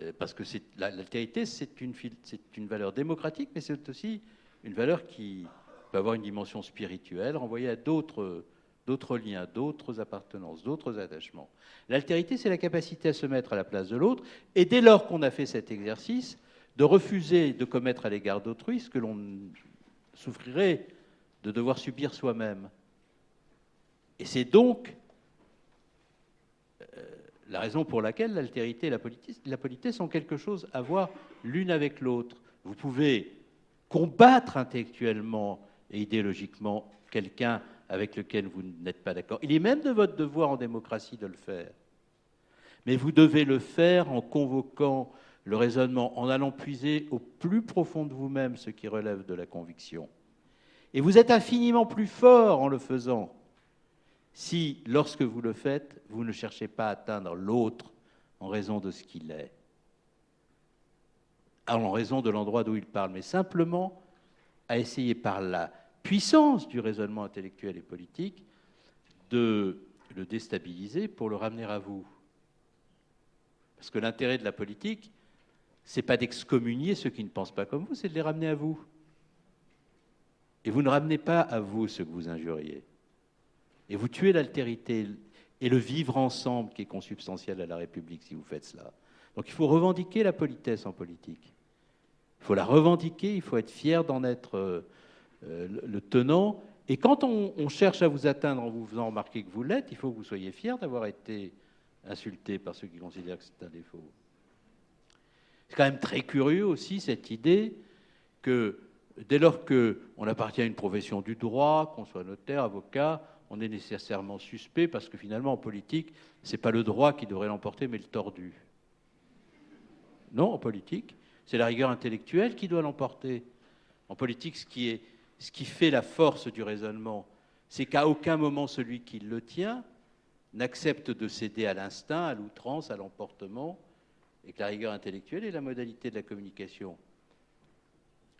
Euh, parce que l'altérité, c'est une valeur démocratique, mais c'est aussi une valeur qui peut avoir une dimension spirituelle, renvoyée à d'autres d'autres liens, d'autres appartenances, d'autres attachements. L'altérité, c'est la capacité à se mettre à la place de l'autre, et dès lors qu'on a fait cet exercice, de refuser de commettre à l'égard d'autrui ce que l'on souffrirait de devoir subir soi-même. Et c'est donc la raison pour laquelle l'altérité et la politesse, la politesse ont quelque chose à voir l'une avec l'autre. Vous pouvez combattre intellectuellement et idéologiquement quelqu'un avec lequel vous n'êtes pas d'accord. Il est même de votre devoir en démocratie de le faire. Mais vous devez le faire en convoquant le raisonnement, en allant puiser au plus profond de vous-même ce qui relève de la conviction. Et vous êtes infiniment plus fort en le faisant si, lorsque vous le faites, vous ne cherchez pas à atteindre l'autre en raison de ce qu'il est, en raison de l'endroit d'où il parle, mais simplement à essayer par la puissance du raisonnement intellectuel et politique de le déstabiliser pour le ramener à vous. Parce que l'intérêt de la politique, c'est pas d'excommunier ceux qui ne pensent pas comme vous, c'est de les ramener à vous. Et vous ne ramenez pas à vous ceux que vous injuriez. Et vous tuez l'altérité et le vivre ensemble qui est consubstantiel à la République si vous faites cela. Donc il faut revendiquer la politesse en politique. Il faut la revendiquer, il faut être fier d'en être euh, le tenant. Et quand on, cherche à vous atteindre en vous faisant remarquer que vous l'êtes, il faut que vous soyez fier d'avoir été insulté par ceux qui considèrent que c'est un défaut. C'est quand même très curieux aussi cette idée que dès lors qu'on appartient à une profession du droit, qu'on soit notaire, avocat, on est nécessairement suspect parce que finalement en politique, ce n'est pas le droit qui devrait l'emporter, mais le tordu. Non, en politique, c'est la rigueur intellectuelle qui doit l'emporter. En politique, ce qui, est, ce qui fait la force du raisonnement, c'est qu'à aucun moment celui qui le tient n'accepte de céder à l'instinct, à l'outrance, à l'emportement, et que la rigueur intellectuelle est la modalité de la communication.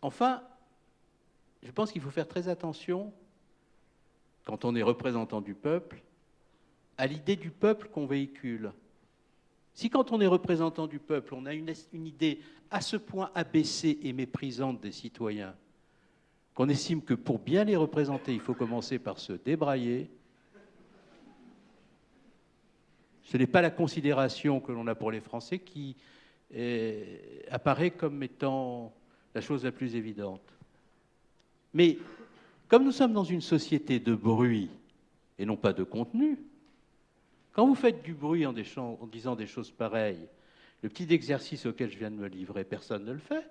Enfin, je pense qu'il faut faire très attention, quand on est représentant du peuple, à l'idée du peuple qu'on véhicule. Si quand on est représentant du peuple, on a une, idée à ce point abaissée et méprisante des citoyens, qu'on estime que pour bien les représenter, il faut commencer par se débrailler, ce n'est pas la considération que l'on a pour les Français qui apparaît comme étant la chose la plus évidente. Mais comme nous sommes dans une société de bruit et non pas de contenu, quand vous faites du bruit en disant des choses pareilles, le petit exercice auquel je viens de me livrer, personne ne le fait.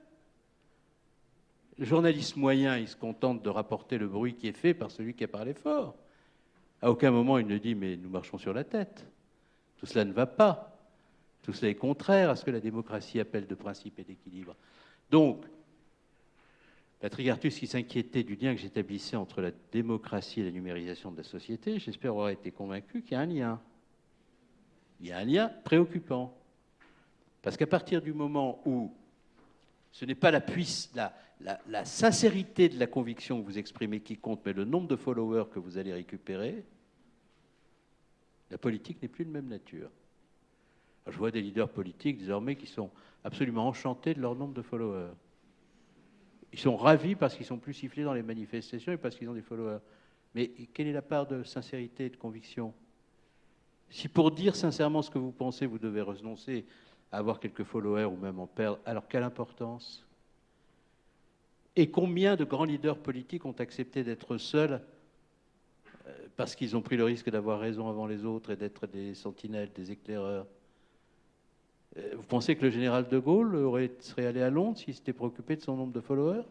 Le journaliste moyen, il se contente de rapporter le bruit qui est fait par celui qui a parlé fort. À aucun moment il ne dit mais nous marchons sur la tête. Tout cela ne va pas. Tout cela est contraire à ce que la démocratie appelle de principe et d'équilibre. Donc, Patrick Artus, qui s'inquiétait du lien que j'établissais entre la démocratie et la numérisation de la société, j'espère avoir été convaincu qu'il y a un lien. Il y a un lien préoccupant. Parce qu'à partir du moment où ce n'est pas la, puisse, la, la, sincérité de la conviction que vous exprimez qui compte, mais le nombre de followers que vous allez récupérer, la politique n'est plus de même nature. je vois des leaders politiques désormais qui sont absolument enchantés de leur nombre de followers. Ils sont ravis parce qu'ils sont plus sifflés dans les manifestations et parce qu'ils ont des followers. Mais quelle est la part de sincérité et de conviction? Si pour dire sincèrement ce que vous pensez, vous devez renoncer à avoir quelques followers ou même en perdre, alors quelle importance? Et combien de grands leaders politiques ont accepté d'être seuls euh, parce qu'ils ont pris le risque d'avoir raison avant les autres et d'être des sentinelles, des éclaireurs. Euh, vous pensez que le général de Gaulle serait allé à Londres s'il s'était préoccupé de son nombre de followers?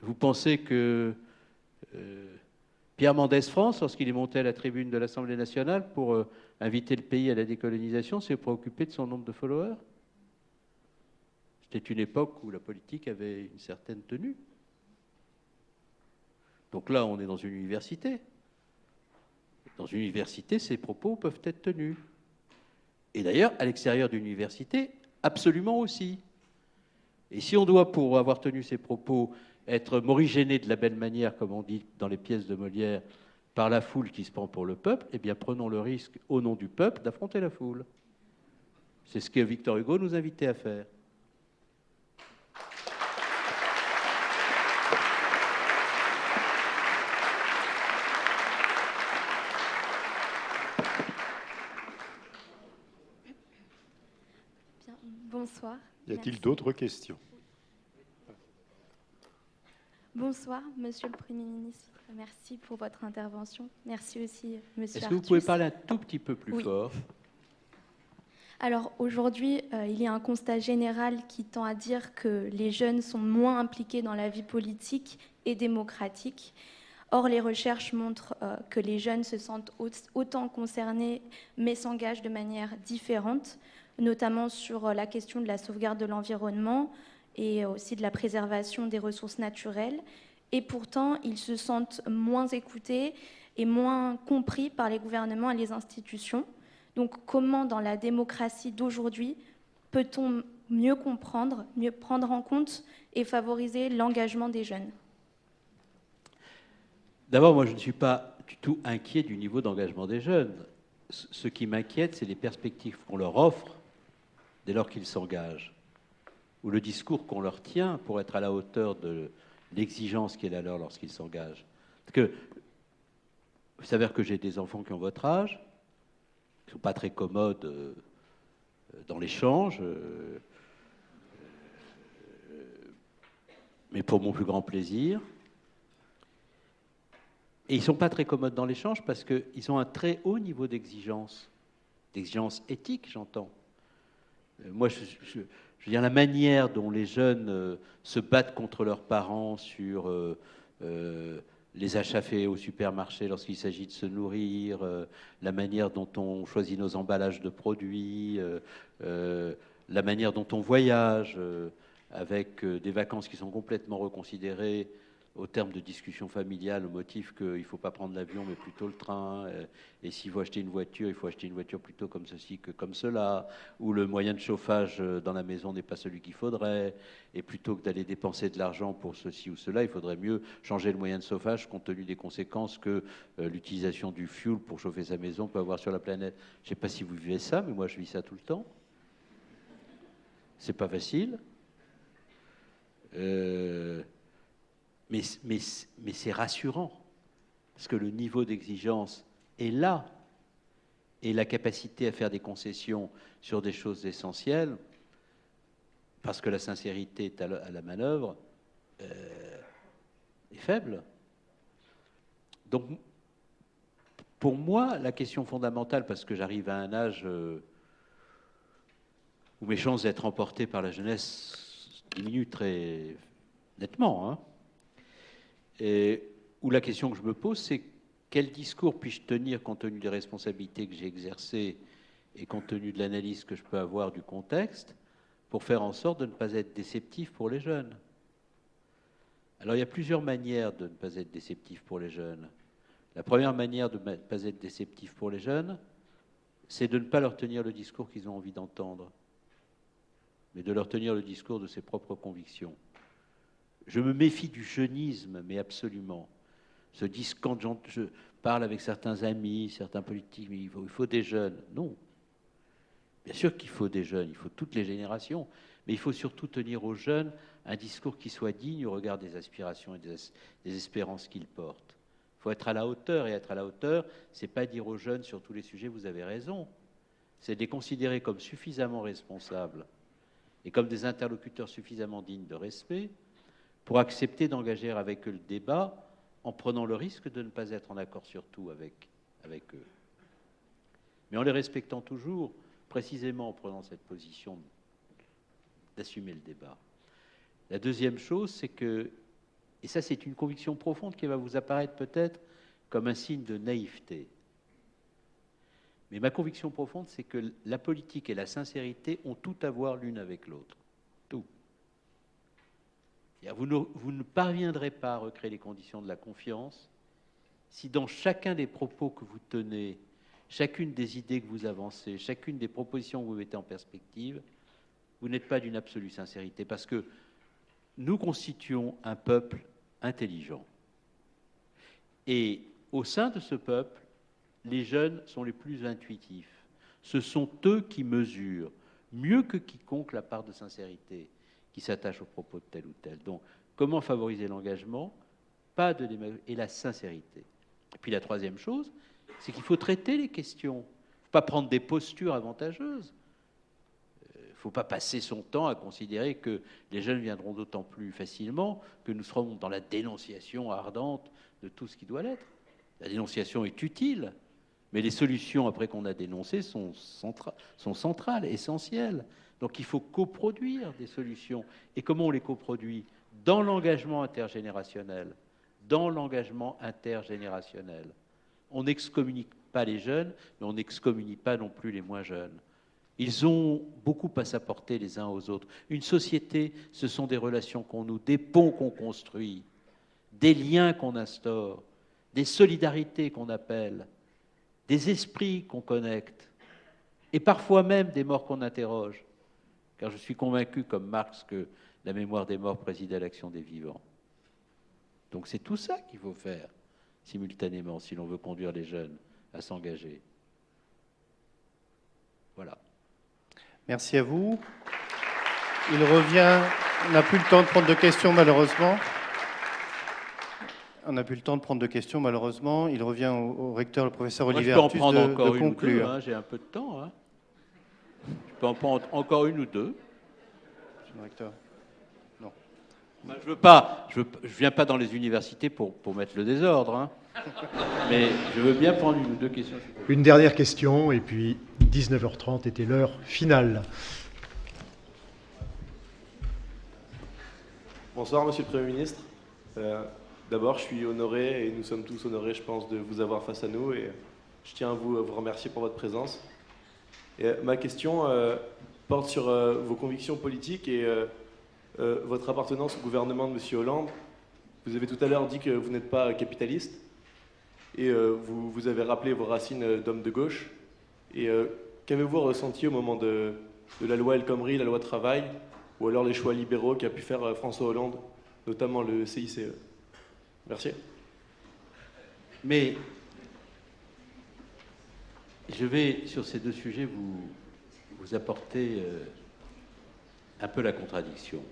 Vous pensez que euh, Pierre Mendès France, lorsqu'il est monté à la tribune de l'Assemblée nationale pour inviter le pays à la décolonisation, s'est préoccupé de son nombre de followers? C'était une époque où la politique avait une certaine tenue. Donc là, on est dans une université. Dans une université, ces propos peuvent être tenus. Et d'ailleurs, à l'extérieur d'une université, absolument aussi. Et si on doit, pour avoir tenu ces propos, être morigéné de la belle manière, comme on dit dans les pièces de Molière, par la foule qui se prend pour le peuple, eh bien prenons le risque, au nom du peuple, d'affronter la foule. C'est ce que Victor Hugo nous invitait à faire. Bonsoir. Y a-t-il d'autres questions? Bonsoir, Monsieur le Premier ministre. Merci pour votre intervention. Merci aussi, Monsieur. Est-ce que vous pouvez parler un tout petit peu plus fort? Alors aujourd'hui, euh, il y a un constat général qui tend à dire que les jeunes sont moins impliqués dans la vie politique et démocratique. Or, les recherches montrent euh, que les jeunes se sentent autant concernés, mais s'engagent de manière différente, notamment sur euh, la question de la sauvegarde de l'environnement et aussi de la préservation des ressources naturelles. Et pourtant, ils se sentent moins écoutés et moins compris par les gouvernements et les institutions. Donc comment, dans la démocratie d'aujourd'hui, peut-on mieux comprendre, mieux prendre en compte et favoriser l'engagement des jeunes? D'abord, moi, je ne suis pas du tout inquiet du niveau d'engagement des jeunes. Ce qui m'inquiète, c'est les perspectives qu'on leur offre dès lors qu'ils s'engagent, ou le discours qu'on leur tient pour être à la hauteur de l'exigence qui est la leur lorsqu'ils s'engagent. Parce que, vous savez que j'ai des enfants qui ont votre âge, qui ne sont pas très commodes euh, dans l'échange, euh, mais pour mon plus grand plaisir. Et ils ne sont pas très commodes dans l'échange parce qu'ils ont un très haut niveau d'exigence, d'exigence éthique, j'entends. Euh, moi, je, veux dire, la manière dont les jeunes euh, se battent contre leurs parents sur euh, les achats faits au supermarché lorsqu'il s'agit de se nourrir, la manière dont on choisit nos emballages de produits, la manière dont on voyage avec des vacances qui sont complètement reconsidérées au terme de discussions familiales au motif qu'il ne faut pas prendre l'avion mais plutôt le train, euh, et s'il faut acheter une voiture, il faut acheter une voiture plutôt comme ceci que comme cela, ou le moyen de chauffage euh, dans la maison n'est pas celui qu'il faudrait, et plutôt que d'aller dépenser de l'argent pour ceci ou cela, il faudrait mieux changer le moyen de chauffage compte tenu des conséquences que euh, l'utilisation du fuel pour chauffer sa maison peut avoir sur la planète. Je ne sais pas si vous vivez ça, mais moi je vis ça tout le temps. C'est pas facile. Euh, mais, c'est rassurant, parce que le niveau d'exigence est là, et la capacité à faire des concessions sur des choses essentielles, parce que la sincérité est à la, manœuvre, euh, est faible. Donc, pour moi, la question fondamentale, parce que j'arrive à un âge euh, où mes chances d'être emporté par la jeunesse diminuent très nettement, hein, et où la question que je me pose, c'est quel discours puis-je tenir compte tenu des responsabilités que j'ai exercées et compte tenu de l'analyse que je peux avoir du contexte pour faire en sorte de ne pas être déceptif pour les jeunes? Alors il y a plusieurs manières de ne pas être déceptif pour les jeunes. La première manière de ne pas être déceptif pour les jeunes, c'est de ne pas leur tenir le discours qu'ils ont envie d'entendre, mais de leur tenir le discours de ses propres convictions. Je me méfie du jeunisme, mais absolument. Ce disque, quand je parle avec certains amis, certains politiques, il faut, il faut des jeunes. Non. Bien sûr qu'il faut des jeunes, il faut toutes les générations, mais il faut surtout tenir aux jeunes un discours qui soit digne au regard des aspirations et des, espérances qu'ils portent. Il faut être à la hauteur, et être à la hauteur, c'est pas dire aux jeunes sur tous les sujets, vous avez raison, c'est les considérer comme suffisamment responsables et comme des interlocuteurs suffisamment dignes de respect pour accepter d'engager avec eux le débat en prenant le risque de ne pas être en accord sur tout avec, eux. Mais en les respectant toujours, précisément en prenant cette position d'assumer le débat. La deuxième chose, c'est que, et ça c'est une conviction profonde qui va vous apparaître peut-être comme un signe de naïveté, mais ma conviction profonde, c'est que la politique et la sincérité ont tout à voir l'une avec l'autre. Vous ne, parviendrez pas à recréer les conditions de la confiance si dans chacun des propos que vous tenez, chacune des idées que vous avancez, chacune des propositions que vous mettez en perspective, vous n'êtes pas d'une absolue sincérité. Parce que nous constituons un peuple intelligent. Et au sein de ce peuple, les jeunes sont les plus intuitifs. Ce sont eux qui mesurent mieux que quiconque la part de sincérité qui s'attachent aux propos de tel ou tel. Donc, comment favoriser l'engagement? Pas de et la sincérité. Et puis la troisième chose, c'est qu'il faut traiter les questions. Il faut pas prendre des postures avantageuses. Il euh, ne faut pas passer son temps à considérer que les jeunes viendront d'autant plus facilement que nous serons dans la dénonciation ardente de tout ce qui doit l'être. La dénonciation est utile, mais les solutions, après qu'on a dénoncé, sont, centrales, essentielles. Donc il faut coproduire des solutions. Et comment on les coproduit? Dans l'engagement intergénérationnel, dans l'engagement intergénérationnel. On n'excommunique pas les jeunes, mais on n'excommunie pas non plus les moins jeunes. Ils ont beaucoup à s'apporter les uns aux autres. Une société, ce sont des relations qu'on noue, des ponts qu'on construit, des liens qu'on instaure, des solidarités qu'on appelle, des esprits qu'on connecte, et parfois même des morts qu'on interroge. Car je suis convaincu, comme Marx, que la mémoire des morts préside à l'action des vivants. Donc c'est tout ça qu'il faut faire simultanément si l'on veut conduire les jeunes à s'engager. Voilà. Merci à vous. Il revient. On n'a plus le temps de prendre de questions, malheureusement. On n'a plus le temps de prendre de questions, malheureusement. Il revient au, recteur, le professeur Olivier Moi, je peux en prendre de, encore de une conclure. ou deux, hein, j'ai un peu de temps. Hein. Je peux en prendre encore une ou deux. Monsieur le recteur. Je veux pas, je, veux, je viens pas dans les universités pour, pour mettre le désordre, hein. mais je veux bien prendre une ou deux questions. Une dernière question, et puis 19h30 était l'heure finale. Bonsoir, Monsieur le Premier ministre. Euh, D'abord, je suis honoré, et nous sommes tous honorés, je pense, de vous avoir face à nous, et je tiens à vous, vous remercier pour votre présence. Euh, ma question euh, porte sur euh, vos convictions politiques et euh, euh, votre appartenance au gouvernement de Monsieur Hollande. Vous avez tout à l'heure dit que vous n'êtes pas capitaliste, et euh, vous, vous avez rappelé vos racines euh, d'homme de gauche. Et euh, qu'avez-vous ressenti au moment de, de la loi El Khomri, la loi travail, ou alors les choix libéraux qu'a pu faire euh, François Hollande, notamment le CICE Merci. Mais je vais, sur ces deux sujets, vous, apporter euh, un peu la contradiction.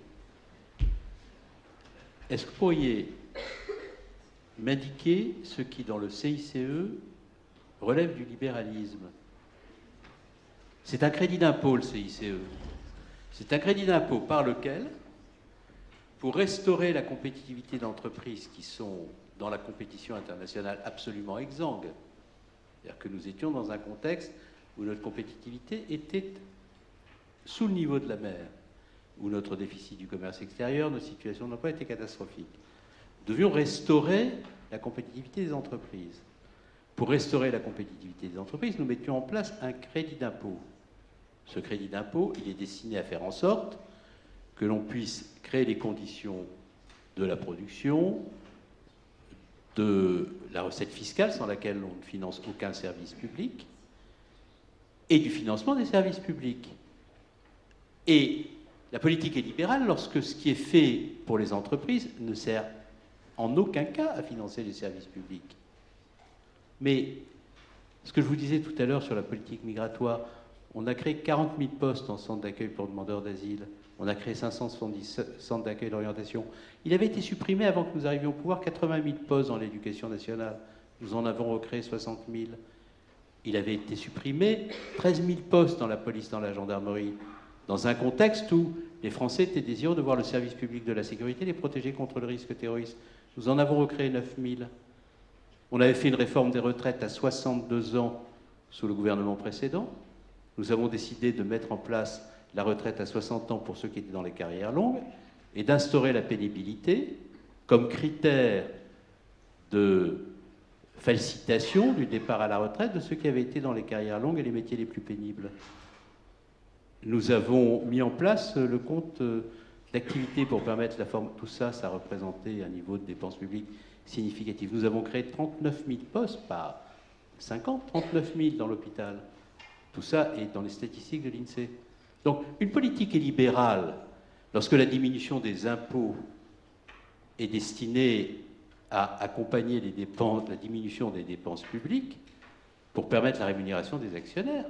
Est-ce que vous pourriez m'indiquer ce qui, dans le CICE, relève du libéralisme? C'est un crédit d'impôt, le CICE. C'est un crédit d'impôt par lequel, pour restaurer la compétitivité d'entreprises qui sont dans la compétition internationale absolument exsangue, c'est-à-dire que nous étions dans un contexte où notre compétitivité était sous le niveau de la mer, où notre déficit du commerce extérieur, nos situations d'emploi étaient catastrophiques. Nous devions restaurer la compétitivité des entreprises. Pour restaurer la compétitivité des entreprises, nous mettions en place un crédit d'impôt. Ce crédit d'impôt, il est destiné à faire en sorte que l'on puisse créer les conditions de la production, de la recette fiscale sans laquelle on ne finance aucun service public, et du financement des services publics. Et la politique est libérale lorsque ce qui est fait pour les entreprises ne sert en aucun cas à financer les services publics. Mais ce que je vous disais tout à l'heure sur la politique migratoire, on a créé 40 000 postes en centre d'accueil pour demandeurs d'asile. On a créé 570 centres d'accueil d'orientation. Il avait été supprimé avant que nous arrivions au pouvoir 80 000 postes dans l'éducation nationale. Nous en avons recréé 60 000. Il avait été supprimé 13 000 postes dans la police, dans la gendarmerie, dans un contexte où les Français étaient désireux de voir le service public de la sécurité les protéger contre le risque terroriste. Nous en avons recréé 9 000. On avait fait une réforme des retraites à 62 ans sous le gouvernement précédent. Nous avons décidé de mettre en place la retraite à 60 ans pour ceux qui étaient dans les carrières longues et d'instaurer la pénibilité comme critère de facilitation du départ à la retraite de ceux qui avaient été dans les carrières longues et les métiers les plus pénibles. Nous avons mis en place le compte d'activité pour permettre la forme. Tout ça, ça représentait un niveau de dépenses publiques significatif. Nous avons créé 39 000 postes, pas 50, 39 000 dans l'hôpital. Tout ça est dans les statistiques de l'INSEE. Donc, une politique est libérale lorsque la diminution des impôts est destinée à accompagner la diminution des dépenses publiques pour permettre la rémunération des actionnaires.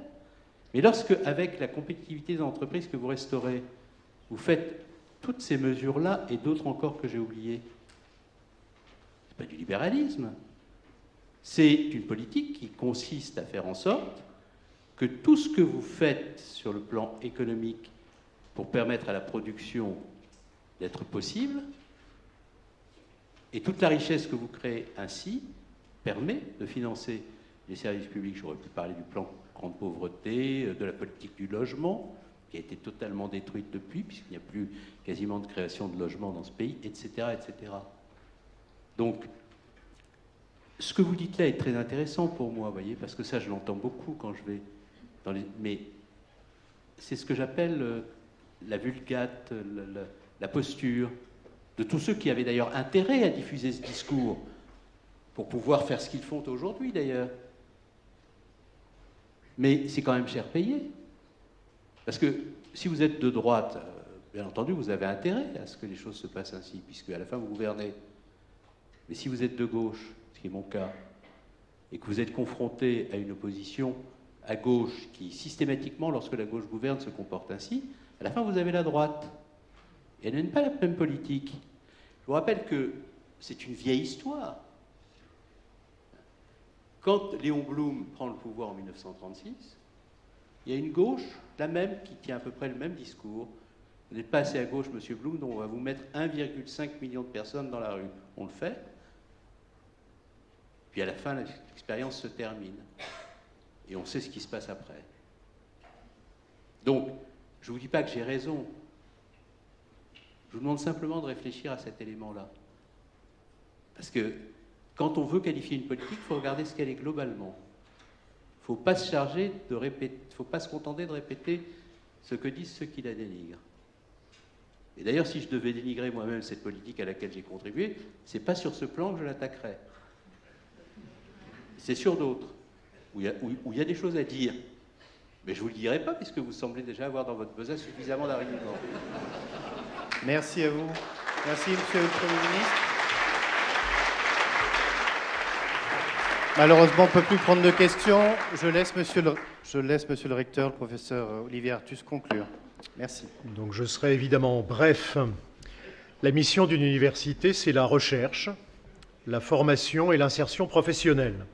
Mais lorsque, avec la compétitivité des entreprises que vous restaurez, vous faites toutes ces mesures-là et d'autres encore que j'ai oubliées, ce n'est pas du libéralisme. C'est une politique qui consiste à faire en sorte que tout ce que vous faites sur le plan économique pour permettre à la production d'être possible, et toute la richesse que vous créez ainsi, permet de financer les services publics. J'aurais pu parler du plan grande pauvreté, de la politique du logement, qui a été totalement détruite depuis, puisqu'il n'y a plus quasiment de création de logements dans ce pays, etc. etc. Donc, ce que vous dites là est très intéressant pour moi, voyez, parce que ça, je l'entends beaucoup quand je vais Mais c'est ce que j'appelle euh, la vulgate, la, la, posture de tous ceux qui avaient d'ailleurs intérêt à diffuser ce discours pour pouvoir faire ce qu'ils font aujourd'hui, d'ailleurs. Mais c'est quand même cher payé. Parce que si vous êtes de droite, euh, bien entendu, vous avez intérêt à ce que les choses se passent ainsi, puisque à la fin, vous gouvernez. Mais si vous êtes de gauche, ce qui est mon cas, et que vous êtes confronté à une opposition à gauche qui, systématiquement, lorsque la gauche gouverne, se comporte ainsi, à la fin, vous avez la droite. Elle n'a pas la même politique. Je vous rappelle que c'est une vieille histoire. Quand Léon Blum prend le pouvoir en 1936, il y a une gauche, la même, qui tient à peu près le même discours. Vous n'êtes pas assez à gauche, Monsieur Blum, donc on va vous mettre 1,5 million de personnes dans la rue. On le fait. Puis à la fin, l'expérience se termine. Et on sait ce qui se passe après. Donc, je ne vous dis pas que j'ai raison. Je vous demande simplement de réfléchir à cet élément-là. Parce que quand on veut qualifier une politique, il faut regarder ce qu'elle est globalement. Il ne faut pas se charger de répéter, faut pas se contenter de répéter ce que disent ceux qui la dénigrent. Et d'ailleurs, si je devais dénigrer moi-même cette politique à laquelle j'ai contribué, c'est pas sur ce plan que je l'attaquerais c'est sur d'autres, où il y, a des choses à dire. Mais je ne vous le dirai pas, puisque vous semblez déjà avoir dans votre besace suffisamment d'arguments. Merci à vous. Merci, Monsieur le Premier ministre. Malheureusement, on ne peut plus prendre de questions. Je laisse monsieur le, je laisse monsieur le recteur, le professeur Olivier Artus, conclure. Merci. Donc je serai évidemment bref. La mission d'une université, c'est la recherche, la formation et l'insertion professionnelle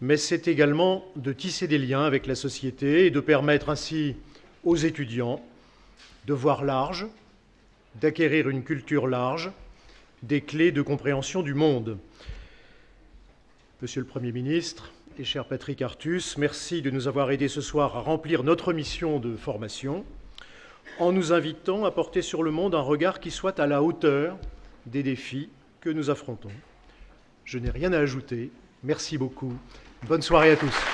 mais c'est également de tisser des liens avec la société et de permettre ainsi aux étudiants de voir large, d'acquérir une culture large, des clés de compréhension du monde. Monsieur le Premier ministre et cher Patrick Artus, merci de nous avoir aidés ce soir à remplir notre mission de formation en nous invitant à porter sur le monde un regard qui soit à la hauteur des défis que nous affrontons. Je n'ai rien à ajouter. Merci beaucoup Bonne soirée à tous.